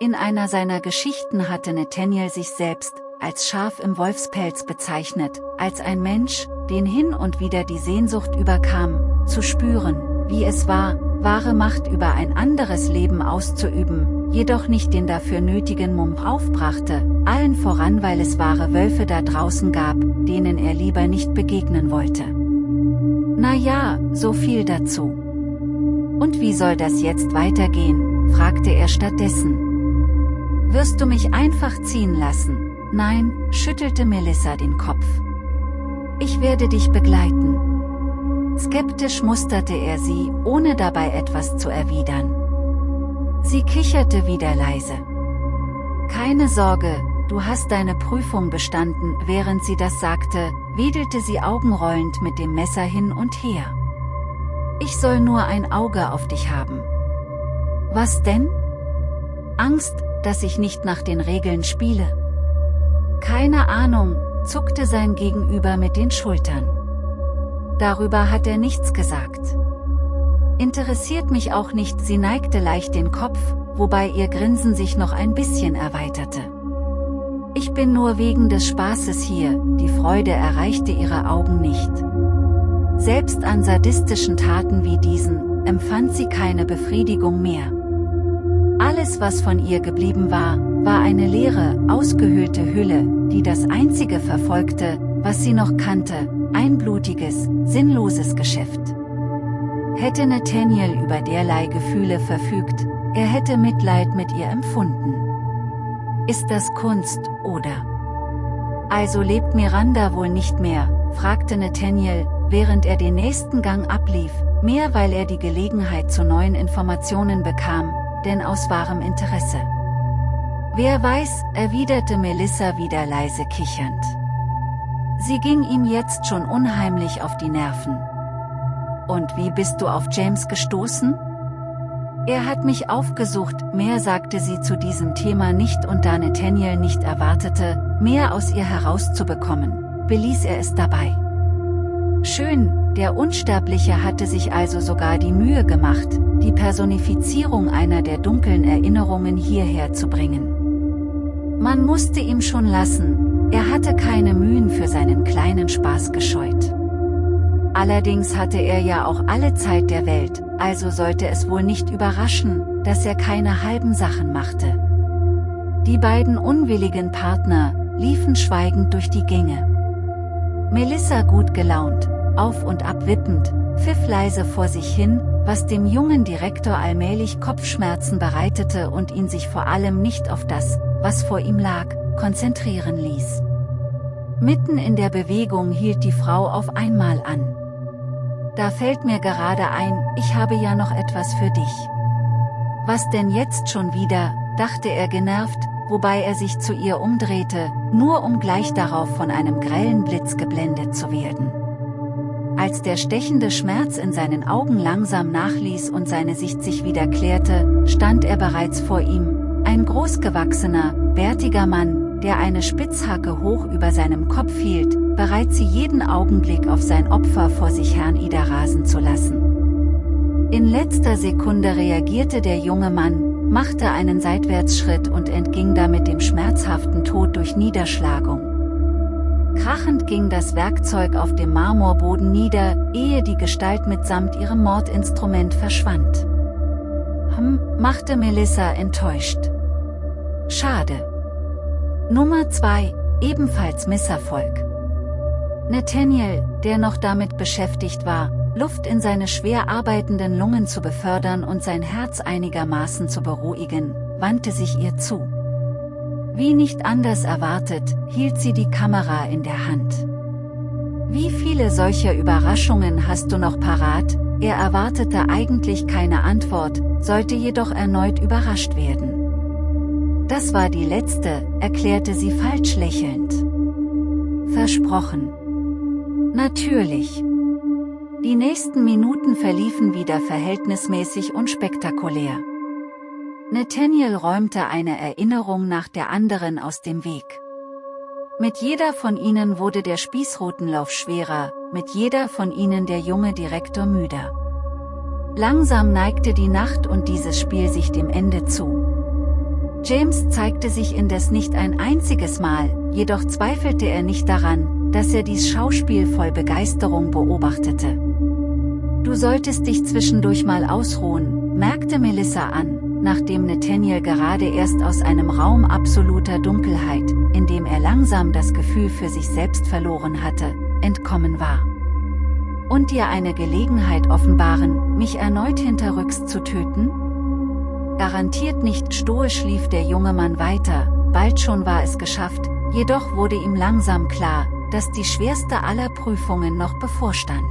In einer seiner Geschichten hatte Nathaniel sich selbst, als Schaf im Wolfspelz bezeichnet, als ein Mensch, den hin und wieder die Sehnsucht überkam, zu spüren, wie es war, wahre Macht über ein anderes Leben auszuüben, jedoch nicht den dafür nötigen Mumm aufbrachte, allen voran weil es wahre Wölfe da draußen gab, denen er lieber nicht begegnen wollte. Na ja, so viel dazu. Und wie soll das jetzt weitergehen, fragte er stattdessen. Wirst du mich einfach ziehen lassen? Nein, schüttelte Melissa den Kopf. Ich werde dich begleiten. Skeptisch musterte er sie, ohne dabei etwas zu erwidern. Sie kicherte wieder leise. Keine Sorge, du hast deine Prüfung bestanden, während sie das sagte, wedelte sie augenrollend mit dem Messer hin und her. Ich soll nur ein Auge auf dich haben. Was denn? Angst, dass ich nicht nach den Regeln spiele. Keine Ahnung, zuckte sein Gegenüber mit den Schultern. Darüber hat er nichts gesagt. Interessiert mich auch nicht, sie neigte leicht den Kopf, wobei ihr Grinsen sich noch ein bisschen erweiterte. Ich bin nur wegen des Spaßes hier, die Freude erreichte ihre Augen nicht. Selbst an sadistischen Taten wie diesen, empfand sie keine Befriedigung mehr. Alles was von ihr geblieben war, war eine leere, ausgehöhlte Hülle, die das einzige verfolgte, was sie noch kannte, ein blutiges, sinnloses Geschäft. Hätte Nathaniel über derlei Gefühle verfügt, er hätte Mitleid mit ihr empfunden. Ist das Kunst, oder? Also lebt Miranda wohl nicht mehr, fragte Nathaniel, während er den nächsten Gang ablief, mehr weil er die Gelegenheit zu neuen Informationen bekam, denn aus wahrem Interesse. Wer weiß, erwiderte Melissa wieder leise kichernd. Sie ging ihm jetzt schon unheimlich auf die Nerven. Und wie bist du auf James gestoßen? Er hat mich aufgesucht, mehr sagte sie zu diesem Thema nicht und da Nathaniel nicht erwartete, mehr aus ihr herauszubekommen, beließ er es dabei. Schön, der Unsterbliche hatte sich also sogar die Mühe gemacht, die Personifizierung einer der dunklen Erinnerungen hierher zu bringen. Man musste ihm schon lassen, er hatte keine Mühen für seinen kleinen Spaß gescheut. Allerdings hatte er ja auch alle Zeit der Welt, also sollte es wohl nicht überraschen, dass er keine halben Sachen machte. Die beiden unwilligen Partner liefen schweigend durch die Gänge. Melissa gut gelaunt, auf und ab wippend, pfiff leise vor sich hin, was dem jungen Direktor allmählich Kopfschmerzen bereitete und ihn sich vor allem nicht auf das, was vor ihm lag, konzentrieren ließ. Mitten in der Bewegung hielt die Frau auf einmal an. Da fällt mir gerade ein, ich habe ja noch etwas für dich. Was denn jetzt schon wieder, dachte er genervt, wobei er sich zu ihr umdrehte, nur um gleich darauf von einem grellen Blitz geblendet zu werden. Als der stechende Schmerz in seinen Augen langsam nachließ und seine Sicht sich wieder klärte, stand er bereits vor ihm, ein großgewachsener, bärtiger Mann, der eine Spitzhacke hoch über seinem Kopf hielt, bereit sie jeden Augenblick auf sein Opfer vor sich Herrn Ida rasen zu lassen. In letzter Sekunde reagierte der junge Mann, machte einen Seitwärtsschritt und entging damit dem schmerzhaften Tod durch Niederschlagung. Krachend ging das Werkzeug auf dem Marmorboden nieder, ehe die Gestalt mitsamt ihrem Mordinstrument verschwand. Hm, machte Melissa enttäuscht. Schade. Nummer 2, ebenfalls Misserfolg. Nathaniel, der noch damit beschäftigt war, Luft in seine schwer arbeitenden Lungen zu befördern und sein Herz einigermaßen zu beruhigen, wandte sich ihr zu. Wie nicht anders erwartet, hielt sie die Kamera in der Hand. Wie viele solcher Überraschungen hast du noch parat? Er erwartete eigentlich keine Antwort, sollte jedoch erneut überrascht werden. Das war die letzte, erklärte sie falsch lächelnd. Versprochen. Natürlich. Die nächsten Minuten verliefen wieder verhältnismäßig unspektakulär. Nathaniel räumte eine Erinnerung nach der anderen aus dem Weg. Mit jeder von ihnen wurde der Spießrutenlauf schwerer, mit jeder von ihnen der junge Direktor müder. Langsam neigte die Nacht und dieses Spiel sich dem Ende zu. James zeigte sich indes nicht ein einziges Mal, jedoch zweifelte er nicht daran, dass er dies Schauspiel voll Begeisterung beobachtete. Du solltest dich zwischendurch mal ausruhen, merkte Melissa an, nachdem Nathaniel gerade erst aus einem Raum absoluter Dunkelheit, in dem er langsam das Gefühl für sich selbst verloren hatte, entkommen war. Und dir eine Gelegenheit offenbaren, mich erneut hinterrücks zu töten? Garantiert nicht stoisch lief der junge Mann weiter, bald schon war es geschafft, jedoch wurde ihm langsam klar, dass die schwerste aller Prüfungen noch bevorstand.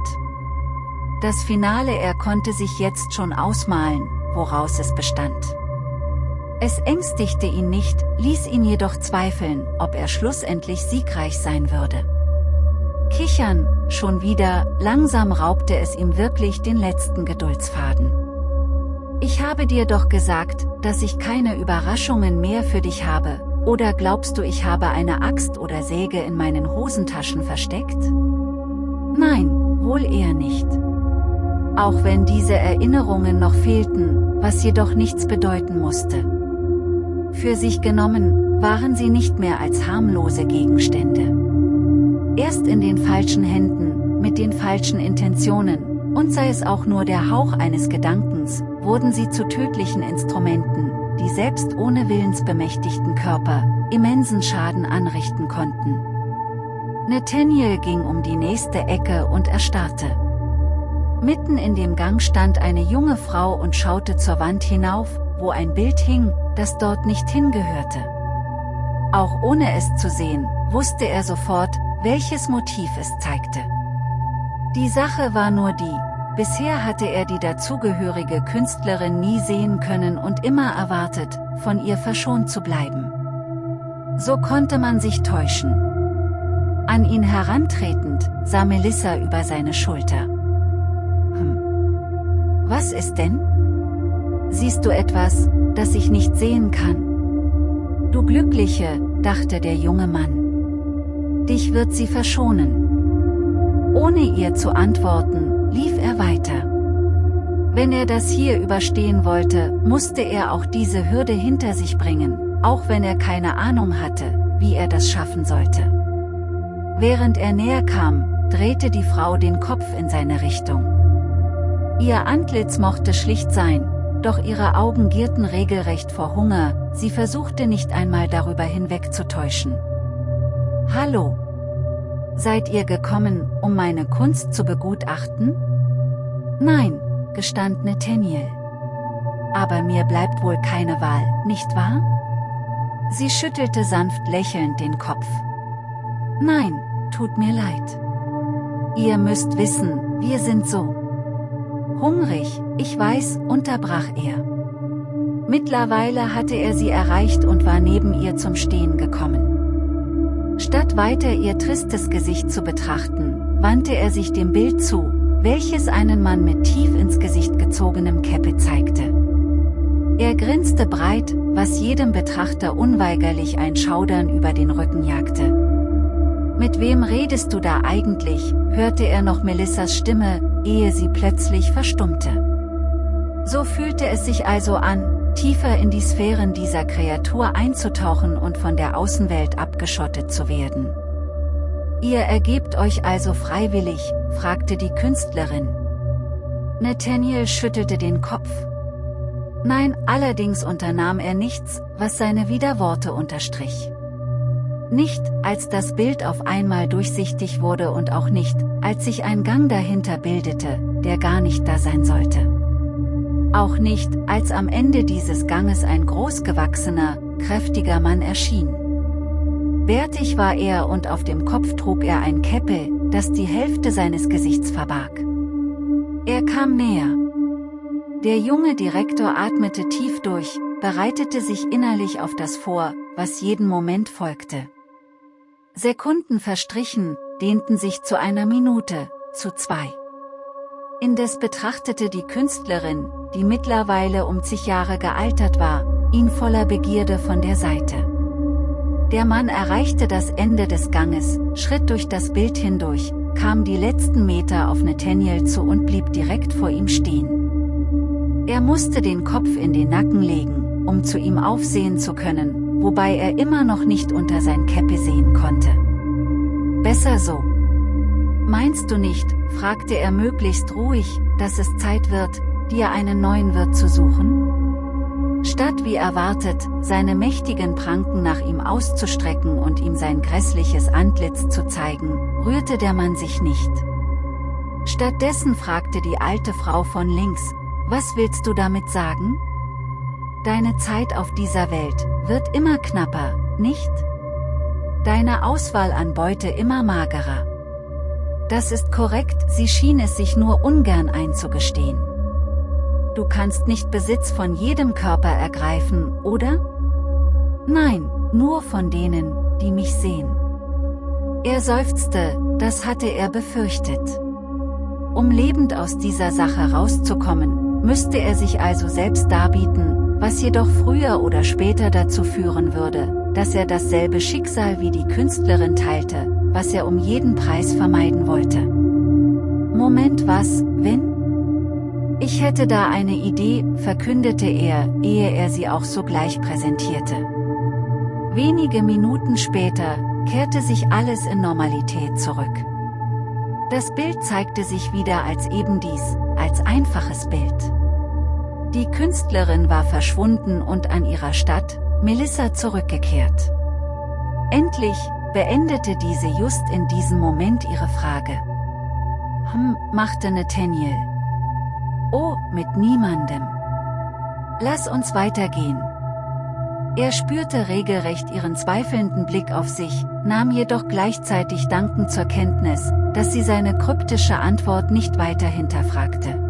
Das Finale er konnte sich jetzt schon ausmalen, woraus es bestand. Es ängstigte ihn nicht, ließ ihn jedoch zweifeln, ob er schlussendlich siegreich sein würde. Kichern, schon wieder, langsam raubte es ihm wirklich den letzten Geduldsfaden. Ich habe dir doch gesagt, dass ich keine Überraschungen mehr für dich habe, oder glaubst du ich habe eine Axt oder Säge in meinen Hosentaschen versteckt? Nein, wohl eher nicht. Auch wenn diese Erinnerungen noch fehlten, was jedoch nichts bedeuten musste. Für sich genommen, waren sie nicht mehr als harmlose Gegenstände. Erst in den falschen Händen, mit den falschen Intentionen, und sei es auch nur der Hauch eines Gedankens, wurden sie zu tödlichen Instrumenten, die selbst ohne willensbemächtigten Körper, immensen Schaden anrichten konnten. Nathaniel ging um die nächste Ecke und erstarrte. Mitten in dem Gang stand eine junge Frau und schaute zur Wand hinauf, wo ein Bild hing, das dort nicht hingehörte. Auch ohne es zu sehen, wusste er sofort, welches Motiv es zeigte. Die Sache war nur die, bisher hatte er die dazugehörige Künstlerin nie sehen können und immer erwartet, von ihr verschont zu bleiben. So konnte man sich täuschen. An ihn herantretend, sah Melissa über seine Schulter. Was ist denn? Siehst du etwas, das ich nicht sehen kann? Du Glückliche, dachte der junge Mann. Dich wird sie verschonen. Ohne ihr zu antworten, lief er weiter. Wenn er das hier überstehen wollte, musste er auch diese Hürde hinter sich bringen, auch wenn er keine Ahnung hatte, wie er das schaffen sollte. Während er näher kam, drehte die Frau den Kopf in seine Richtung. Ihr Antlitz mochte schlicht sein, doch ihre Augen gierten regelrecht vor Hunger, sie versuchte nicht einmal darüber hinwegzutäuschen. Hallo! Seid ihr gekommen, um meine Kunst zu begutachten? Nein, gestand Nathaniel. Aber mir bleibt wohl keine Wahl, nicht wahr? Sie schüttelte sanft lächelnd den Kopf. Nein, tut mir leid. Ihr müsst wissen, wir sind so. Hungrig, ich weiß, unterbrach er. Mittlerweile hatte er sie erreicht und war neben ihr zum Stehen gekommen. Statt weiter ihr tristes Gesicht zu betrachten, wandte er sich dem Bild zu, welches einen Mann mit tief ins Gesicht gezogenem Käppe zeigte. Er grinste breit, was jedem Betrachter unweigerlich ein Schaudern über den Rücken jagte. Mit wem redest du da eigentlich, hörte er noch Melissas Stimme, ehe sie plötzlich verstummte. So fühlte es sich also an, tiefer in die Sphären dieser Kreatur einzutauchen und von der Außenwelt abgeschottet zu werden. Ihr ergebt euch also freiwillig, fragte die Künstlerin. Nathaniel schüttelte den Kopf. Nein, allerdings unternahm er nichts, was seine Widerworte unterstrich. Nicht, als das Bild auf einmal durchsichtig wurde und auch nicht, als sich ein Gang dahinter bildete, der gar nicht da sein sollte. Auch nicht, als am Ende dieses Ganges ein großgewachsener, kräftiger Mann erschien. Bärtig war er und auf dem Kopf trug er ein Käppel, das die Hälfte seines Gesichts verbarg. Er kam näher. Der junge Direktor atmete tief durch, bereitete sich innerlich auf das vor, was jeden Moment folgte. Sekunden verstrichen, dehnten sich zu einer Minute, zu zwei. Indes betrachtete die Künstlerin, die mittlerweile um zig Jahre gealtert war, ihn voller Begierde von der Seite. Der Mann erreichte das Ende des Ganges, schritt durch das Bild hindurch, kam die letzten Meter auf Nathaniel zu und blieb direkt vor ihm stehen. Er musste den Kopf in den Nacken legen, um zu ihm aufsehen zu können, wobei er immer noch nicht unter sein Käppi sehen konnte. Besser so. Meinst du nicht, fragte er möglichst ruhig, dass es Zeit wird, dir einen neuen Wirt zu suchen? Statt wie erwartet, seine mächtigen Pranken nach ihm auszustrecken und ihm sein grässliches Antlitz zu zeigen, rührte der Mann sich nicht. Stattdessen fragte die alte Frau von links, was willst du damit sagen? Deine Zeit auf dieser Welt wird immer knapper, nicht? Deine Auswahl an Beute immer magerer. Das ist korrekt, sie schien es sich nur ungern einzugestehen. Du kannst nicht Besitz von jedem Körper ergreifen, oder? Nein, nur von denen, die mich sehen. Er seufzte, das hatte er befürchtet. Um lebend aus dieser Sache rauszukommen, müsste er sich also selbst darbieten, was jedoch früher oder später dazu führen würde, dass er dasselbe Schicksal wie die Künstlerin teilte, was er um jeden Preis vermeiden wollte. Moment was, wenn? Ich hätte da eine Idee, verkündete er, ehe er sie auch sogleich präsentierte. Wenige Minuten später kehrte sich alles in Normalität zurück. Das Bild zeigte sich wieder als eben dies, als einfaches Bild. Die Künstlerin war verschwunden und an ihrer Stadt, Melissa zurückgekehrt. Endlich, beendete diese just in diesem Moment ihre Frage. Hm, machte Nathaniel. Oh, mit niemandem. Lass uns weitergehen. Er spürte regelrecht ihren zweifelnden Blick auf sich, nahm jedoch gleichzeitig dankend zur Kenntnis, dass sie seine kryptische Antwort nicht weiter hinterfragte.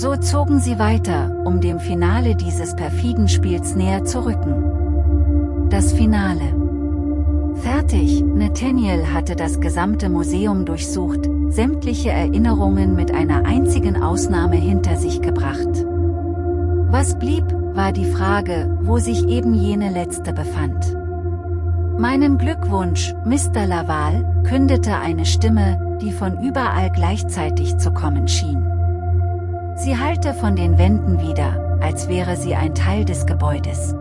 So zogen sie weiter, um dem Finale dieses perfiden Spiels näher zu rücken. Das Finale. Fertig, Nathaniel hatte das gesamte Museum durchsucht, sämtliche Erinnerungen mit einer einzigen Ausnahme hinter sich gebracht. Was blieb, war die Frage, wo sich eben jene letzte befand. Meinen Glückwunsch, Mr. Laval, kündete eine Stimme, die von überall gleichzeitig zu kommen schien. Sie hallte von den Wänden wieder, als wäre sie ein Teil des Gebäudes.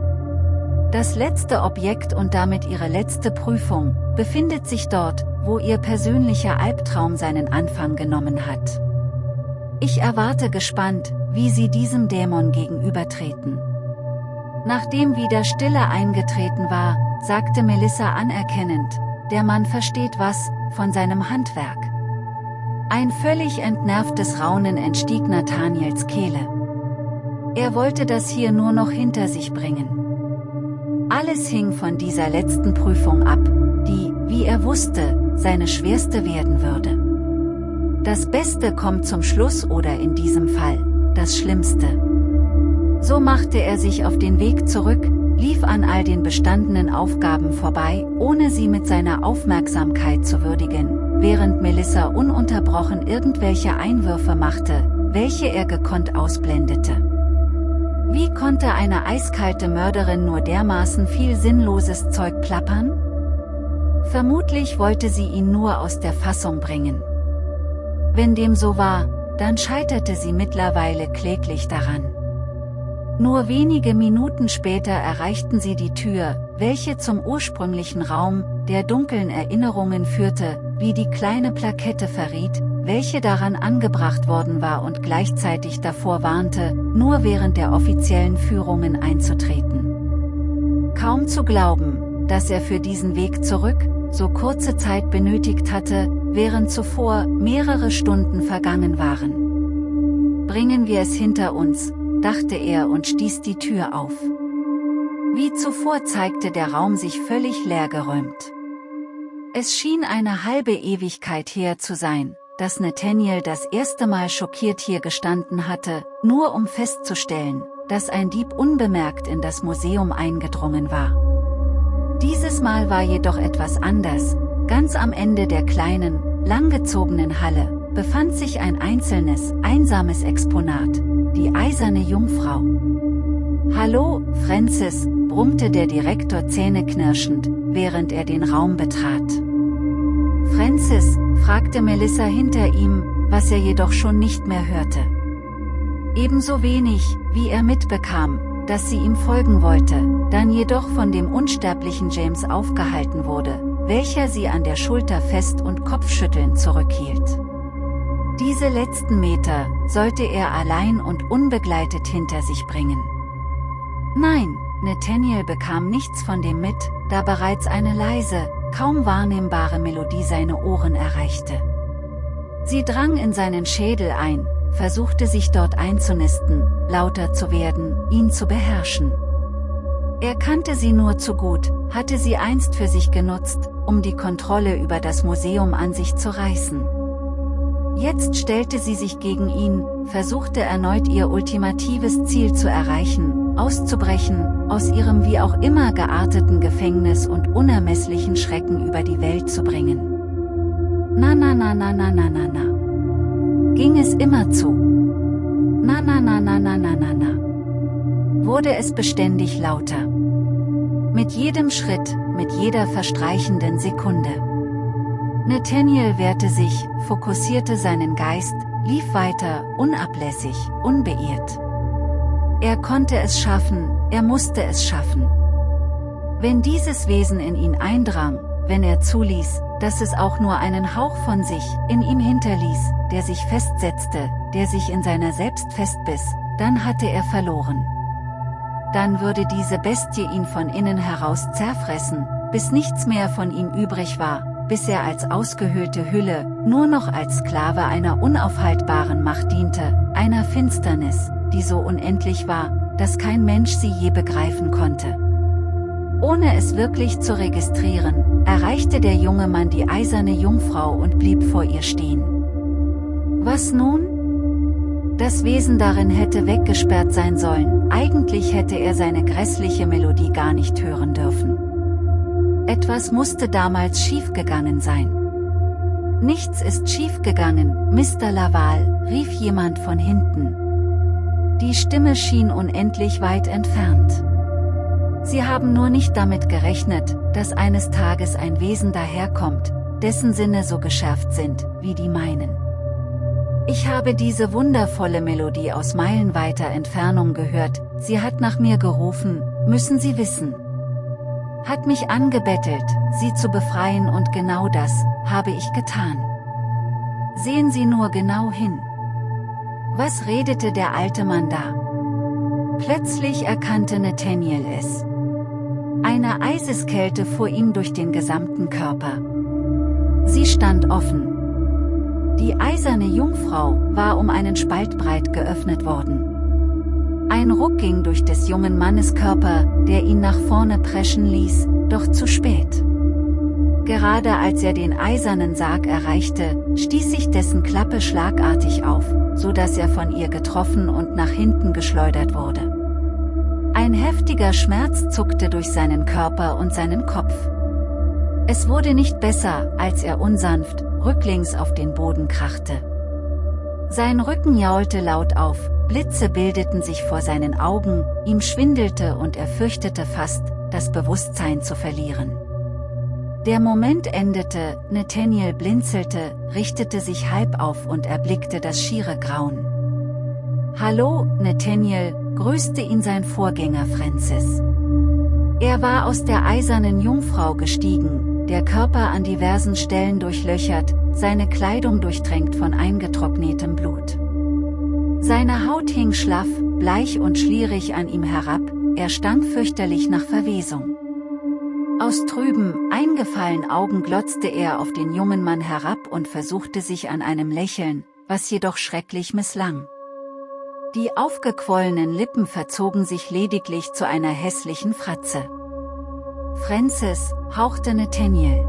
Das letzte Objekt und damit ihre letzte Prüfung, befindet sich dort, wo ihr persönlicher Albtraum seinen Anfang genommen hat. Ich erwarte gespannt, wie sie diesem Dämon gegenübertreten. Nachdem wieder Stille eingetreten war, sagte Melissa anerkennend, der Mann versteht was, von seinem Handwerk. Ein völlig entnervtes Raunen entstieg Nathaniels Kehle. Er wollte das hier nur noch hinter sich bringen. Alles hing von dieser letzten Prüfung ab, die, wie er wusste, seine schwerste werden würde. Das Beste kommt zum Schluss oder in diesem Fall, das Schlimmste. So machte er sich auf den Weg zurück, lief an all den bestandenen Aufgaben vorbei, ohne sie mit seiner Aufmerksamkeit zu würdigen, während Melissa ununterbrochen irgendwelche Einwürfe machte, welche er gekonnt ausblendete. Wie konnte eine eiskalte Mörderin nur dermaßen viel sinnloses Zeug plappern? Vermutlich wollte sie ihn nur aus der Fassung bringen. Wenn dem so war, dann scheiterte sie mittlerweile kläglich daran. Nur wenige Minuten später erreichten sie die Tür, welche zum ursprünglichen Raum, der dunklen Erinnerungen führte, wie die kleine Plakette verriet, welche daran angebracht worden war und gleichzeitig davor warnte, nur während der offiziellen Führungen einzutreten. Kaum zu glauben, dass er für diesen Weg zurück, so kurze Zeit benötigt hatte, während zuvor mehrere Stunden vergangen waren. Bringen wir es hinter uns, dachte er und stieß die Tür auf. Wie zuvor zeigte der Raum sich völlig leergeräumt. Es schien eine halbe Ewigkeit her zu sein, dass Nathaniel das erste Mal schockiert hier gestanden hatte, nur um festzustellen, dass ein Dieb unbemerkt in das Museum eingedrungen war. Dieses Mal war jedoch etwas anders, ganz am Ende der kleinen, langgezogenen Halle, befand sich ein einzelnes, einsames Exponat, die eiserne Jungfrau. Hallo, Francis, brummte der Direktor zähneknirschend, während er den Raum betrat. Francis, fragte Melissa hinter ihm, was er jedoch schon nicht mehr hörte. Ebenso wenig, wie er mitbekam, dass sie ihm folgen wollte, dann jedoch von dem unsterblichen James aufgehalten wurde, welcher sie an der Schulter fest und kopfschüttelnd zurückhielt. Diese letzten Meter sollte er allein und unbegleitet hinter sich bringen. Nein, Nathaniel bekam nichts von dem mit, da bereits eine leise, kaum wahrnehmbare Melodie seine Ohren erreichte. Sie drang in seinen Schädel ein, versuchte sich dort einzunisten, lauter zu werden, ihn zu beherrschen. Er kannte sie nur zu gut, hatte sie einst für sich genutzt, um die Kontrolle über das Museum an sich zu reißen. Jetzt stellte sie sich gegen ihn, versuchte erneut ihr ultimatives Ziel zu erreichen, auszubrechen, aus ihrem wie auch immer gearteten Gefängnis und unermesslichen Schrecken über die Welt zu bringen. Na na na na na na na na. Ging es immer zu. Na na na na na na na na. Wurde es beständig lauter. Mit jedem Schritt, mit jeder verstreichenden Sekunde. Nathaniel wehrte sich, fokussierte seinen Geist, lief weiter, unablässig, unbeirrt. Er konnte es schaffen, er musste es schaffen. Wenn dieses Wesen in ihn eindrang, wenn er zuließ, dass es auch nur einen Hauch von sich in ihm hinterließ, der sich festsetzte, der sich in seiner selbst festbiss, dann hatte er verloren. Dann würde diese Bestie ihn von innen heraus zerfressen, bis nichts mehr von ihm übrig war, bis er als ausgehöhlte Hülle, nur noch als Sklave einer unaufhaltbaren Macht diente, einer Finsternis, die so unendlich war, dass kein Mensch sie je begreifen konnte. Ohne es wirklich zu registrieren, erreichte der junge Mann die eiserne Jungfrau und blieb vor ihr stehen. Was nun? Das Wesen darin hätte weggesperrt sein sollen, eigentlich hätte er seine grässliche Melodie gar nicht hören dürfen. Etwas musste damals schiefgegangen sein. Nichts ist schiefgegangen, Mr. Laval, rief jemand von hinten. Die Stimme schien unendlich weit entfernt. Sie haben nur nicht damit gerechnet, dass eines Tages ein Wesen daherkommt, dessen Sinne so geschärft sind, wie die meinen. Ich habe diese wundervolle Melodie aus meilenweiter Entfernung gehört, sie hat nach mir gerufen, müssen Sie wissen. Hat mich angebettelt, Sie zu befreien und genau das, habe ich getan. Sehen Sie nur genau hin. Was redete der alte Mann da? Plötzlich erkannte Nathaniel es. Eine Eiseskälte fuhr ihm durch den gesamten Körper. Sie stand offen. Die eiserne Jungfrau war um einen Spalt breit geöffnet worden. Ein Ruck ging durch des jungen Mannes Körper, der ihn nach vorne preschen ließ, doch zu spät. Gerade als er den eisernen Sarg erreichte, stieß sich dessen Klappe schlagartig auf, so dass er von ihr getroffen und nach hinten geschleudert wurde. Ein heftiger Schmerz zuckte durch seinen Körper und seinen Kopf. Es wurde nicht besser, als er unsanft, rücklings auf den Boden krachte. Sein Rücken jaulte laut auf, Blitze bildeten sich vor seinen Augen, ihm schwindelte und er fürchtete fast, das Bewusstsein zu verlieren. Der Moment endete, Nathaniel blinzelte, richtete sich halb auf und erblickte das schiere Grauen. Hallo, Nathaniel, grüßte ihn sein Vorgänger Francis. Er war aus der eisernen Jungfrau gestiegen, der Körper an diversen Stellen durchlöchert, seine Kleidung durchtränkt von eingetrocknetem Blut. Seine Haut hing schlaff, bleich und schlierig an ihm herab, er stank fürchterlich nach Verwesung. Aus trüben, eingefallenen Augen glotzte er auf den jungen Mann herab und versuchte sich an einem Lächeln, was jedoch schrecklich misslang. Die aufgequollenen Lippen verzogen sich lediglich zu einer hässlichen Fratze. Francis, hauchte Nathaniel.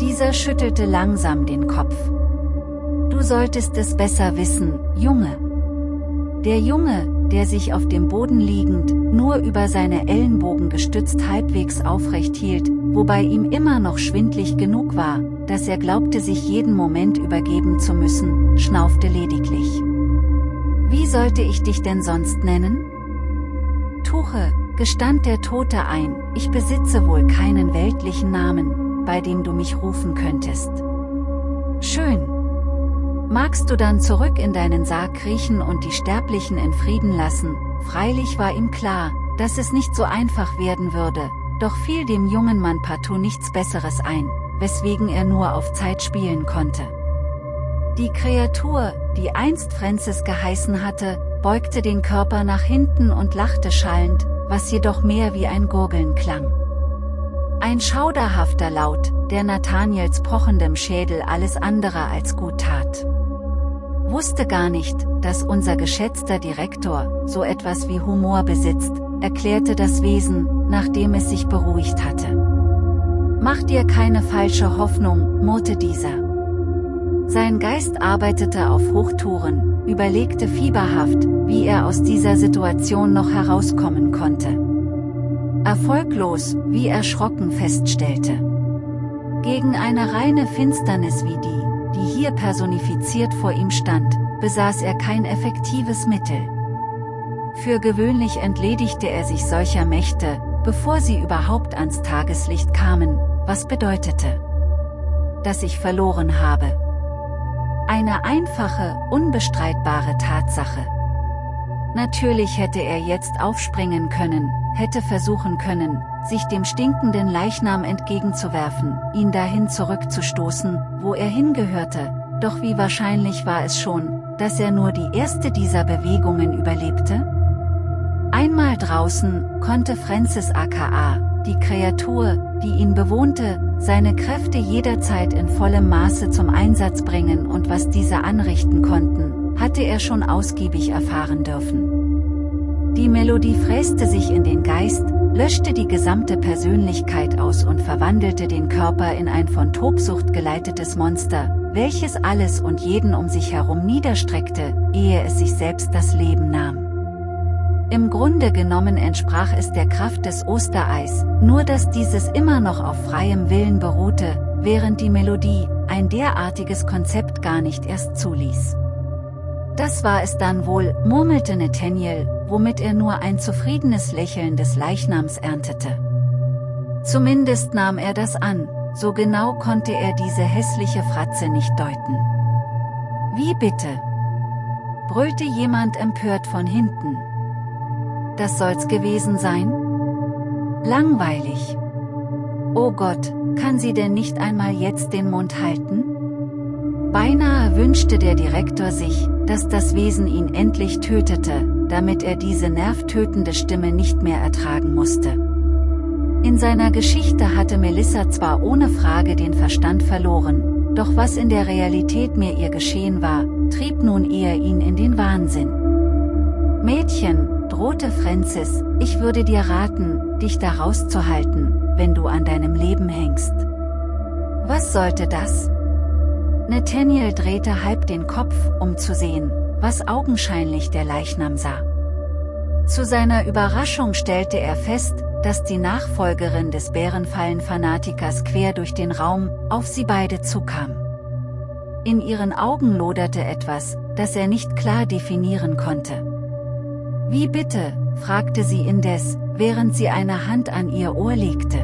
Dieser schüttelte langsam den Kopf. Du solltest es besser wissen, Junge. Der Junge, der sich auf dem Boden liegend, nur über seine Ellenbogen gestützt halbwegs aufrecht hielt, wobei ihm immer noch schwindlig genug war, dass er glaubte sich jeden Moment übergeben zu müssen, schnaufte lediglich. Wie sollte ich dich denn sonst nennen? Tuche, gestand der Tote ein, ich besitze wohl keinen weltlichen Namen, bei dem du mich rufen könntest. Schön. Magst du dann zurück in deinen Sarg kriechen und die Sterblichen in Frieden lassen? Freilich war ihm klar, dass es nicht so einfach werden würde, doch fiel dem jungen Mann partout nichts Besseres ein, weswegen er nur auf Zeit spielen konnte. Die Kreatur, die einst Francis geheißen hatte, beugte den Körper nach hinten und lachte schallend, was jedoch mehr wie ein Gurgeln klang. Ein schauderhafter Laut, der Nathaniels pochendem Schädel alles andere als gut tat. Wusste gar nicht, dass unser geschätzter Direktor so etwas wie Humor besitzt, erklärte das Wesen, nachdem es sich beruhigt hatte. Mach dir keine falsche Hoffnung, murrte dieser. Sein Geist arbeitete auf Hochtouren, überlegte fieberhaft, wie er aus dieser Situation noch herauskommen konnte. Erfolglos, wie erschrocken feststellte. Gegen eine reine Finsternis wie die, die hier personifiziert vor ihm stand, besaß er kein effektives Mittel. Für gewöhnlich entledigte er sich solcher Mächte, bevor sie überhaupt ans Tageslicht kamen, was bedeutete, dass ich verloren habe. Ein Eine einfache, unbestreitbare Tatsache. Natürlich hätte er jetzt aufspringen können, hätte versuchen können, sich dem stinkenden Leichnam entgegenzuwerfen, ihn dahin zurückzustoßen, wo er hingehörte, doch wie wahrscheinlich war es schon, dass er nur die erste dieser Bewegungen überlebte? Einmal draußen, konnte Francis aka, die Kreatur, die ihn bewohnte, seine Kräfte jederzeit in vollem Maße zum Einsatz bringen und was diese anrichten konnten, hatte er schon ausgiebig erfahren dürfen. Die Melodie fräste sich in den Geist, löschte die gesamte Persönlichkeit aus und verwandelte den Körper in ein von Tobsucht geleitetes Monster, welches alles und jeden um sich herum niederstreckte, ehe es sich selbst das Leben nahm. Im Grunde genommen entsprach es der Kraft des Ostereis, nur dass dieses immer noch auf freiem Willen beruhte, während die Melodie, ein derartiges Konzept gar nicht erst zuließ. Das war es dann wohl, murmelte Nathaniel, womit er nur ein zufriedenes Lächeln des Leichnams erntete. Zumindest nahm er das an, so genau konnte er diese hässliche Fratze nicht deuten. Wie bitte? brüllte jemand empört von hinten. Das soll's gewesen sein? Langweilig. Oh Gott, kann sie denn nicht einmal jetzt den Mund halten? Beinahe wünschte der Direktor sich, dass das Wesen ihn endlich tötete, damit er diese nervtötende Stimme nicht mehr ertragen musste. In seiner Geschichte hatte Melissa zwar ohne Frage den Verstand verloren, doch was in der Realität mir ihr geschehen war, trieb nun eher ihn in den Wahnsinn. Mädchen, drohte Francis, ich würde dir raten, dich da rauszuhalten, wenn du an deinem Leben hängst. Was sollte das? Nathaniel drehte halb den Kopf, um zu sehen, was augenscheinlich der Leichnam sah. Zu seiner Überraschung stellte er fest, dass die Nachfolgerin des Bärenfallen-Fanatikers quer durch den Raum, auf sie beide zukam. In ihren Augen loderte etwas, das er nicht klar definieren konnte. Wie bitte, fragte sie indes, während sie eine Hand an ihr Ohr legte.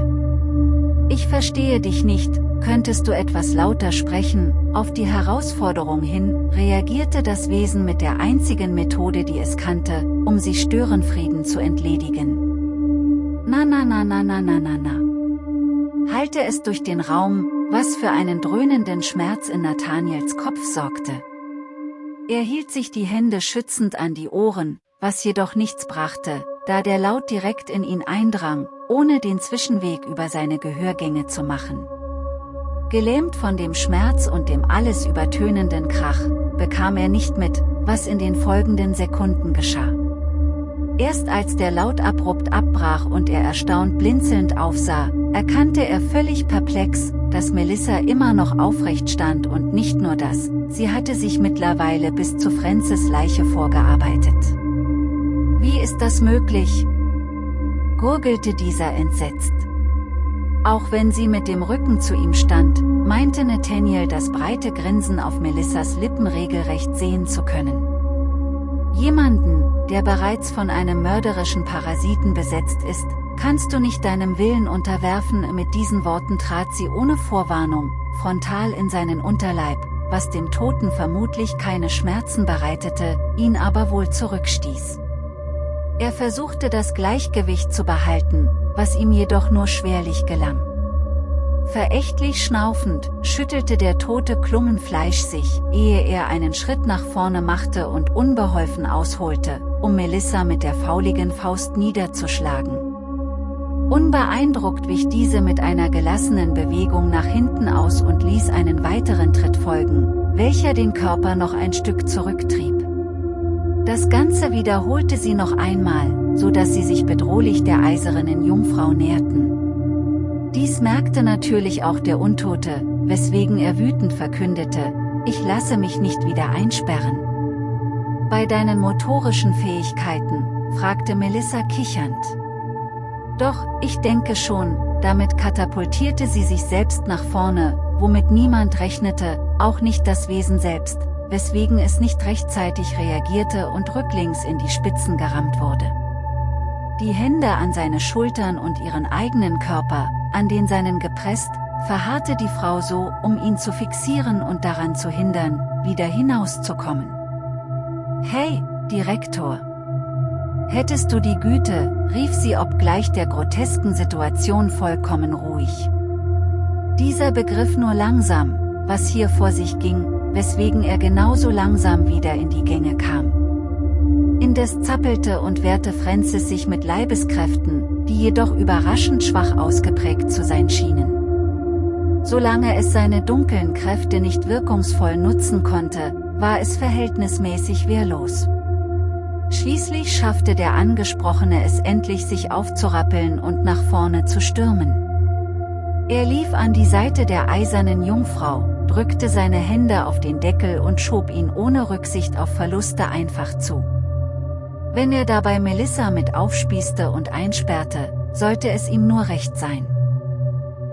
Ich verstehe dich nicht, könntest du etwas lauter sprechen, auf die Herausforderung hin, reagierte das Wesen mit der einzigen Methode die es kannte, um sie Störenfrieden zu entledigen. Na na na na na na na na. Halte es durch den Raum, was für einen dröhnenden Schmerz in Nathaniels Kopf sorgte. Er hielt sich die Hände schützend an die Ohren, was jedoch nichts brachte, da der Laut direkt in ihn eindrang, ohne den Zwischenweg über seine Gehörgänge zu machen. Gelähmt von dem Schmerz und dem alles übertönenden Krach, bekam er nicht mit, was in den folgenden Sekunden geschah. Erst als der Laut abrupt abbrach und er erstaunt blinzelnd aufsah, erkannte er völlig perplex, dass Melissa immer noch aufrecht stand und nicht nur das, sie hatte sich mittlerweile bis zu Francis Leiche vorgearbeitet. Wie ist das möglich? gurgelte dieser entsetzt. Auch wenn sie mit dem Rücken zu ihm stand, meinte Nathaniel das breite Grinsen auf Melissas Lippen regelrecht sehen zu können. Jemanden, der bereits von einem mörderischen Parasiten besetzt ist, kannst du nicht deinem Willen unterwerfen. Mit diesen Worten trat sie ohne Vorwarnung, frontal in seinen Unterleib, was dem Toten vermutlich keine Schmerzen bereitete, ihn aber wohl zurückstieß. Er versuchte das Gleichgewicht zu behalten, was ihm jedoch nur schwerlich gelang. Verächtlich schnaufend, schüttelte der tote Klungenfleisch sich, ehe er einen Schritt nach vorne machte und unbeholfen ausholte, um Melissa mit der fauligen Faust niederzuschlagen. Unbeeindruckt wich diese mit einer gelassenen Bewegung nach hinten aus und ließ einen weiteren Tritt folgen, welcher den Körper noch ein Stück zurücktrieb. Das Ganze wiederholte sie noch einmal, so dass sie sich bedrohlich der eisernen Jungfrau näherten. Dies merkte natürlich auch der Untote, weswegen er wütend verkündete, ich lasse mich nicht wieder einsperren. Bei deinen motorischen Fähigkeiten, fragte Melissa kichernd. Doch, ich denke schon, damit katapultierte sie sich selbst nach vorne, womit niemand rechnete, auch nicht das Wesen selbst, weswegen es nicht rechtzeitig reagierte und rücklings in die Spitzen gerammt wurde. Die Hände an seine Schultern und ihren eigenen Körper, an den seinen gepresst, verharrte die Frau so, um ihn zu fixieren und daran zu hindern, wieder hinauszukommen. Hey, Direktor! Hättest du die Güte, rief sie obgleich der grotesken Situation vollkommen ruhig. Dieser begriff nur langsam, was hier vor sich ging, weswegen er genauso langsam wieder in die Gänge kam. Indes zappelte und wehrte Francis sich mit Leibeskräften, die jedoch überraschend schwach ausgeprägt zu sein schienen. Solange es seine dunklen Kräfte nicht wirkungsvoll nutzen konnte, war es verhältnismäßig wehrlos. Schließlich schaffte der Angesprochene es endlich sich aufzurappeln und nach vorne zu stürmen. Er lief an die Seite der eisernen Jungfrau, drückte seine Hände auf den Deckel und schob ihn ohne Rücksicht auf Verluste einfach zu. Wenn er dabei Melissa mit aufspießte und einsperrte, sollte es ihm nur recht sein.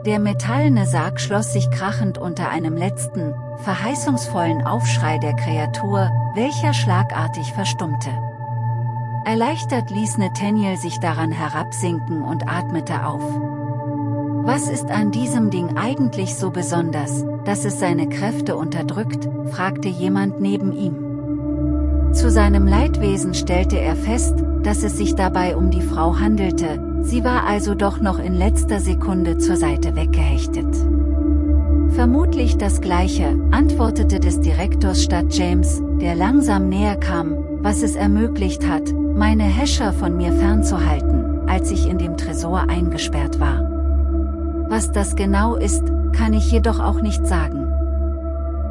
Der metallene Sarg schloss sich krachend unter einem letzten, verheißungsvollen Aufschrei der Kreatur, welcher schlagartig verstummte. Erleichtert ließ Nathaniel sich daran herabsinken und atmete auf. Was ist an diesem Ding eigentlich so besonders, dass es seine Kräfte unterdrückt, fragte jemand neben ihm. Zu seinem Leidwesen stellte er fest, dass es sich dabei um die Frau handelte, sie war also doch noch in letzter Sekunde zur Seite weggehechtet. Vermutlich das Gleiche, antwortete des Direktors statt James, der langsam näher kam, was es ermöglicht hat, meine Häscher von mir fernzuhalten, als ich in dem Tresor eingesperrt war. Was das genau ist, kann ich jedoch auch nicht sagen.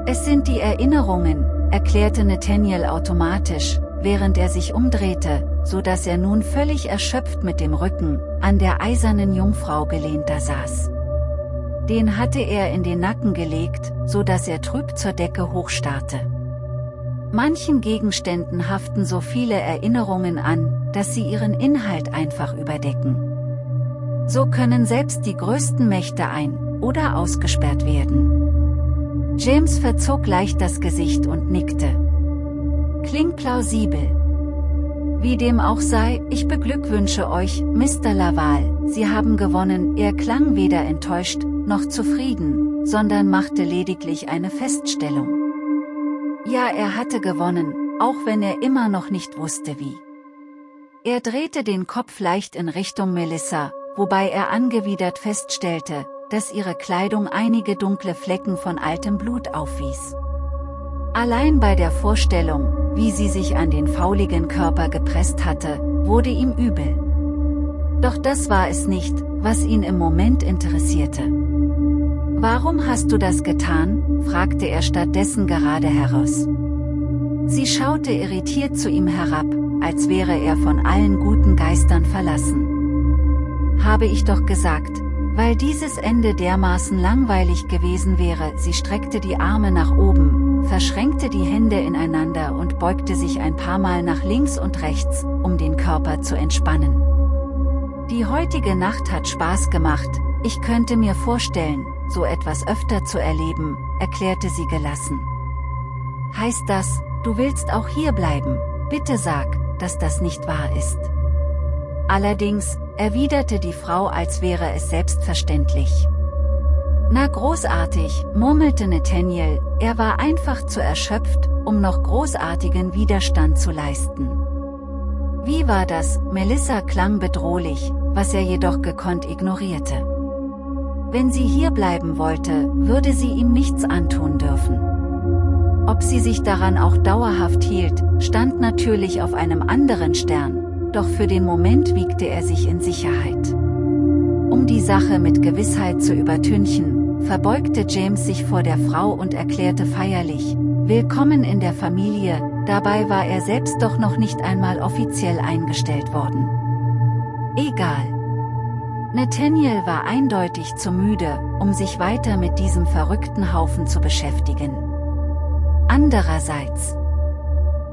Es sind die Erinnerungen, erklärte Nathaniel automatisch, während er sich umdrehte, so dass er nun völlig erschöpft mit dem Rücken, an der eisernen Jungfrau gelehnt da saß. Den hatte er in den Nacken gelegt, so dass er trüb zur Decke hochstarrte. Manchen Gegenständen haften so viele Erinnerungen an, dass sie ihren Inhalt einfach überdecken. So können selbst die größten Mächte ein- oder ausgesperrt werden. James verzog leicht das Gesicht und nickte. Klingt plausibel. Wie dem auch sei, ich beglückwünsche euch, Mr. Laval, Sie haben gewonnen. Er klang weder enttäuscht, noch zufrieden, sondern machte lediglich eine Feststellung. Ja er hatte gewonnen, auch wenn er immer noch nicht wusste wie. Er drehte den Kopf leicht in Richtung Melissa, wobei er angewidert feststellte, dass ihre Kleidung einige dunkle Flecken von altem Blut aufwies. Allein bei der Vorstellung, wie sie sich an den fauligen Körper gepresst hatte, wurde ihm übel. Doch das war es nicht, was ihn im Moment interessierte. Warum hast du das getan? fragte er stattdessen gerade heraus. Sie schaute irritiert zu ihm herab, als wäre er von allen guten Geistern verlassen. Habe ich doch gesagt, weil dieses Ende dermaßen langweilig gewesen wäre, sie streckte die Arme nach oben, verschränkte die Hände ineinander und beugte sich ein paar Mal nach links und rechts, um den Körper zu entspannen. Die heutige Nacht hat Spaß gemacht, ich könnte mir vorstellen, so etwas öfter zu erleben, erklärte sie gelassen. Heißt das, du willst auch hier bleiben, bitte sag, dass das nicht wahr ist. Allerdings, erwiderte die Frau als wäre es selbstverständlich. Na großartig, murmelte Nathaniel, er war einfach zu erschöpft, um noch großartigen Widerstand zu leisten. Wie war das, Melissa klang bedrohlich, was er jedoch gekonnt ignorierte. Wenn sie hier bleiben wollte, würde sie ihm nichts antun dürfen. Ob sie sich daran auch dauerhaft hielt, stand natürlich auf einem anderen Stern, doch für den Moment wiegte er sich in Sicherheit. Um die Sache mit Gewissheit zu übertünchen, verbeugte James sich vor der Frau und erklärte feierlich, Willkommen in der Familie, dabei war er selbst doch noch nicht einmal offiziell eingestellt worden. Egal. Nathaniel war eindeutig zu müde, um sich weiter mit diesem verrückten Haufen zu beschäftigen. Andererseits,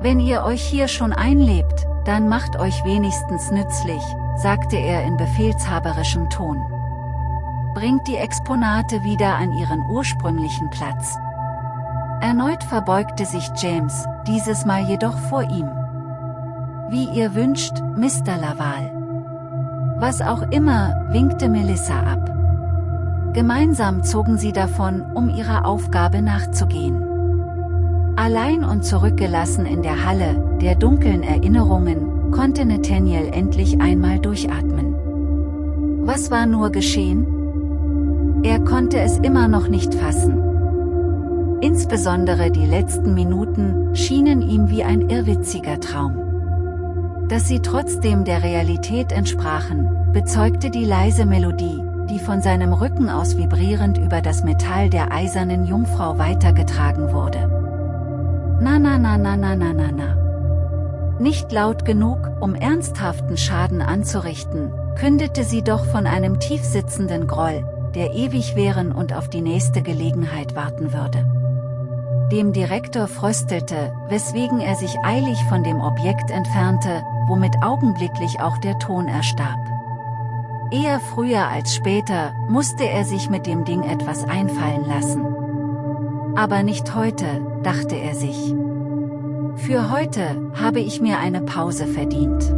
wenn ihr euch hier schon einlebt, dann macht euch wenigstens nützlich, sagte er in befehlshaberischem Ton. Bringt die Exponate wieder an ihren ursprünglichen Platz. Erneut verbeugte sich James, dieses Mal jedoch vor ihm. Wie ihr wünscht, Mr. Laval. Was auch immer, winkte Melissa ab. Gemeinsam zogen sie davon, um ihrer Aufgabe nachzugehen. Allein und zurückgelassen in der Halle, der dunklen Erinnerungen, konnte Nathaniel endlich einmal durchatmen. Was war nur geschehen? Er konnte es immer noch nicht fassen. Insbesondere die letzten Minuten schienen ihm wie ein irrwitziger Traum. Dass sie trotzdem der Realität entsprachen, bezeugte die leise Melodie, die von seinem Rücken aus vibrierend über das Metall der eisernen Jungfrau weitergetragen wurde. Na na na na na na na na. Nicht laut genug, um ernsthaften Schaden anzurichten, kündete sie doch von einem tiefsitzenden Groll, der ewig währen und auf die nächste Gelegenheit warten würde. Dem Direktor fröstelte, weswegen er sich eilig von dem Objekt entfernte, womit augenblicklich auch der Ton erstarb. Eher früher als später, musste er sich mit dem Ding etwas einfallen lassen. Aber nicht heute, dachte er sich. Für heute, habe ich mir eine Pause verdient.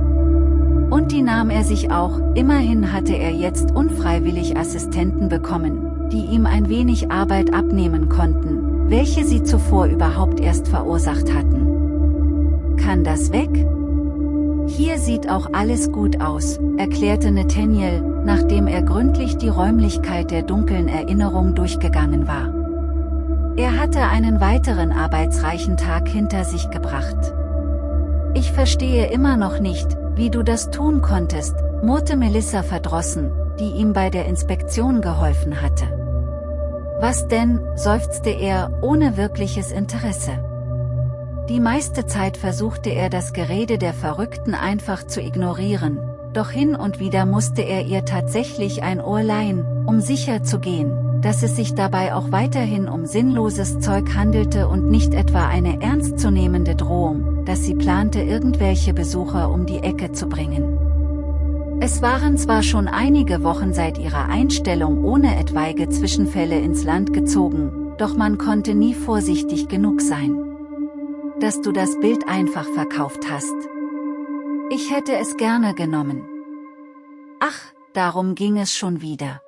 Und die nahm er sich auch, immerhin hatte er jetzt unfreiwillig Assistenten bekommen, die ihm ein wenig Arbeit abnehmen konnten, welche sie zuvor überhaupt erst verursacht hatten. Kann das weg? Hier sieht auch alles gut aus, erklärte Nathaniel, nachdem er gründlich die Räumlichkeit der dunklen Erinnerung durchgegangen war. Er hatte einen weiteren arbeitsreichen Tag hinter sich gebracht. Ich verstehe immer noch nicht, wie du das tun konntest, murrte Melissa verdrossen, die ihm bei der Inspektion geholfen hatte. Was denn, seufzte er, ohne wirkliches Interesse. Die meiste Zeit versuchte er das Gerede der Verrückten einfach zu ignorieren, doch hin und wieder musste er ihr tatsächlich ein Ohr leihen, um sicher zu gehen, dass es sich dabei auch weiterhin um sinnloses Zeug handelte und nicht etwa eine ernstzunehmende Drohung, dass sie plante irgendwelche Besucher um die Ecke zu bringen. Es waren zwar schon einige Wochen seit ihrer Einstellung ohne etwaige Zwischenfälle ins Land gezogen, doch man konnte nie vorsichtig genug sein dass du das Bild einfach verkauft hast. Ich hätte es gerne genommen. Ach, darum ging es schon wieder.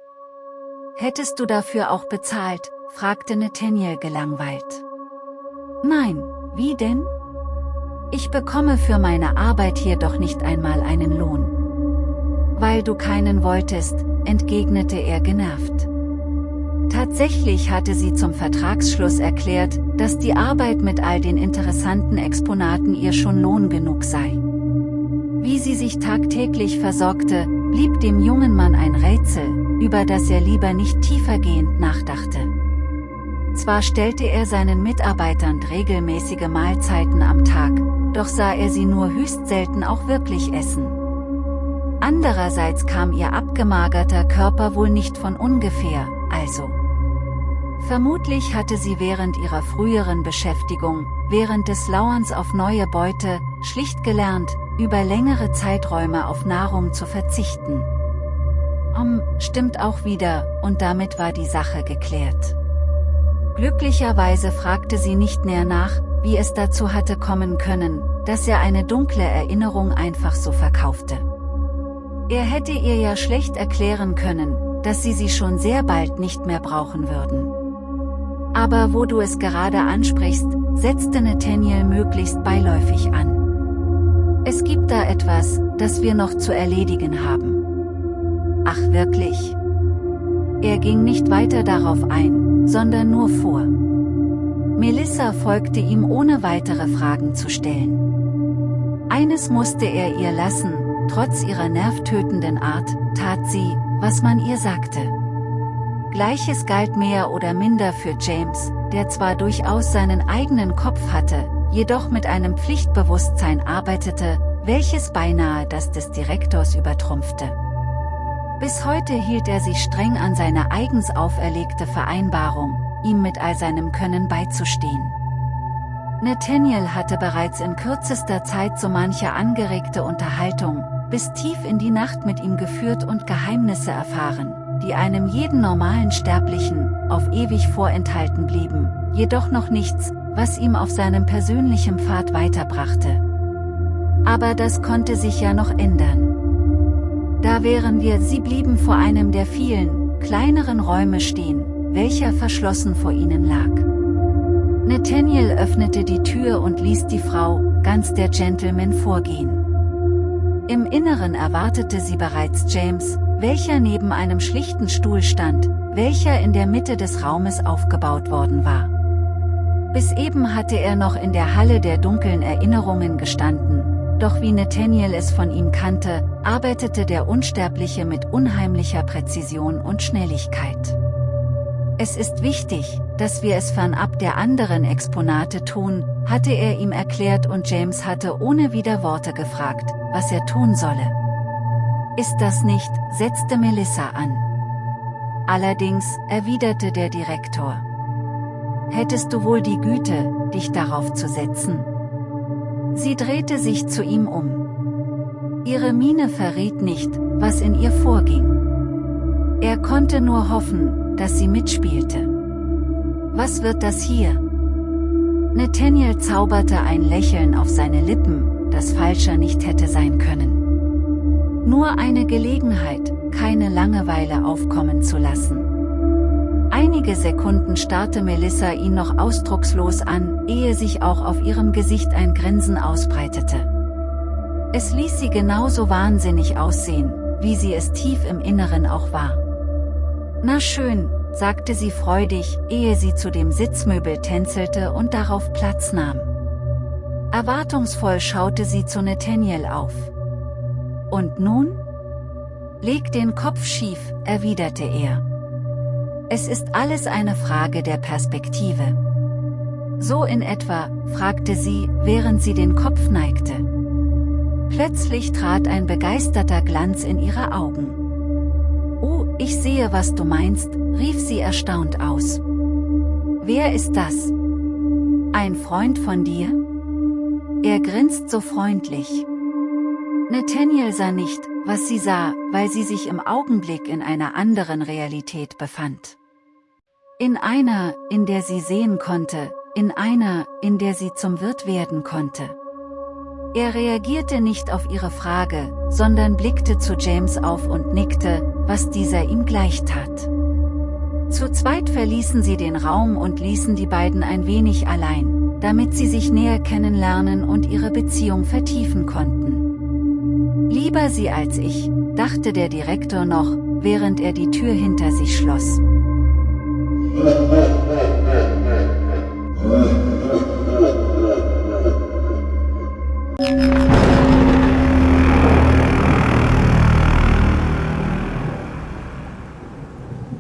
Hättest du dafür auch bezahlt, fragte Nathaniel gelangweilt. Nein, wie denn? Ich bekomme für meine Arbeit hier doch nicht einmal einen Lohn. Weil du keinen wolltest, entgegnete er genervt. Tatsächlich hatte sie zum Vertragsschluss erklärt, dass die Arbeit mit all den interessanten Exponaten ihr schon Lohn genug sei. Wie sie sich tagtäglich versorgte, blieb dem jungen Mann ein Rätsel, über das er lieber nicht tiefergehend nachdachte. Zwar stellte er seinen Mitarbeitern regelmäßige Mahlzeiten am Tag, doch sah er sie nur höchst selten auch wirklich essen. Andererseits kam ihr abgemagerter Körper wohl nicht von ungefähr, also. Vermutlich hatte sie während ihrer früheren Beschäftigung, während des Lauerns auf neue Beute, schlicht gelernt, über längere Zeiträume auf Nahrung zu verzichten. Um, stimmt auch wieder, und damit war die Sache geklärt. Glücklicherweise fragte sie nicht näher nach, wie es dazu hatte kommen können, dass er eine dunkle Erinnerung einfach so verkaufte. Er hätte ihr ja schlecht erklären können, dass sie sie schon sehr bald nicht mehr brauchen würden. Aber wo du es gerade ansprichst, setzte Nathaniel möglichst beiläufig an. Es gibt da etwas, das wir noch zu erledigen haben. Ach wirklich? Er ging nicht weiter darauf ein, sondern nur vor. Melissa folgte ihm ohne weitere Fragen zu stellen. Eines musste er ihr lassen, trotz ihrer nervtötenden Art, tat sie, was man ihr sagte. Gleiches galt mehr oder minder für James, der zwar durchaus seinen eigenen Kopf hatte, jedoch mit einem Pflichtbewusstsein arbeitete, welches beinahe das des Direktors übertrumpfte. Bis heute hielt er sich streng an seine eigens auferlegte Vereinbarung, ihm mit all seinem Können beizustehen. Nathaniel hatte bereits in kürzester Zeit so manche angeregte Unterhaltung, bis tief in die Nacht mit ihm geführt und Geheimnisse erfahren, die einem jeden normalen Sterblichen, auf ewig vorenthalten blieben, jedoch noch nichts, was ihm auf seinem persönlichen Pfad weiterbrachte. Aber das konnte sich ja noch ändern. Da wären wir, sie blieben vor einem der vielen, kleineren Räume stehen, welcher verschlossen vor ihnen lag. Nathaniel öffnete die Tür und ließ die Frau, ganz der Gentleman vorgehen. Im Inneren erwartete sie bereits James, welcher neben einem schlichten Stuhl stand, welcher in der Mitte des Raumes aufgebaut worden war. Bis eben hatte er noch in der Halle der dunklen Erinnerungen gestanden, doch wie Nathaniel es von ihm kannte, arbeitete der Unsterbliche mit unheimlicher Präzision und Schnelligkeit. Es ist wichtig, dass wir es fernab der anderen Exponate tun, hatte er ihm erklärt und James hatte ohne wieder Worte gefragt, was er tun solle. Ist das nicht, setzte Melissa an. Allerdings, erwiderte der Direktor. Hättest du wohl die Güte, dich darauf zu setzen? Sie drehte sich zu ihm um. Ihre Miene verriet nicht, was in ihr vorging. Er konnte nur hoffen, dass sie mitspielte. Was wird das hier? Nathaniel zauberte ein Lächeln auf seine Lippen, das falscher nicht hätte sein können. Nur eine Gelegenheit, keine Langeweile aufkommen zu lassen. Einige Sekunden starrte Melissa ihn noch ausdruckslos an, ehe sich auch auf ihrem Gesicht ein Grinsen ausbreitete. Es ließ sie genauso wahnsinnig aussehen, wie sie es tief im Inneren auch war. Na schön, sagte sie freudig, ehe sie zu dem Sitzmöbel tänzelte und darauf Platz nahm. Erwartungsvoll schaute sie zu Nathaniel auf. Und nun? Leg den Kopf schief, erwiderte er. Es ist alles eine Frage der Perspektive. So in etwa, fragte sie, während sie den Kopf neigte. Plötzlich trat ein begeisterter Glanz in ihre Augen. Oh, ich sehe, was du meinst, rief sie erstaunt aus. Wer ist das? Ein Freund von dir? Er grinst so freundlich. Nathaniel sah nicht, was sie sah, weil sie sich im Augenblick in einer anderen Realität befand. In einer, in der sie sehen konnte, in einer, in der sie zum Wirt werden konnte. Er reagierte nicht auf ihre Frage, sondern blickte zu James auf und nickte, was dieser ihm gleich tat. Zu zweit verließen sie den Raum und ließen die beiden ein wenig allein, damit sie sich näher kennenlernen und ihre Beziehung vertiefen konnten. Lieber sie als ich, dachte der Direktor noch, während er die Tür hinter sich schloss. Oh,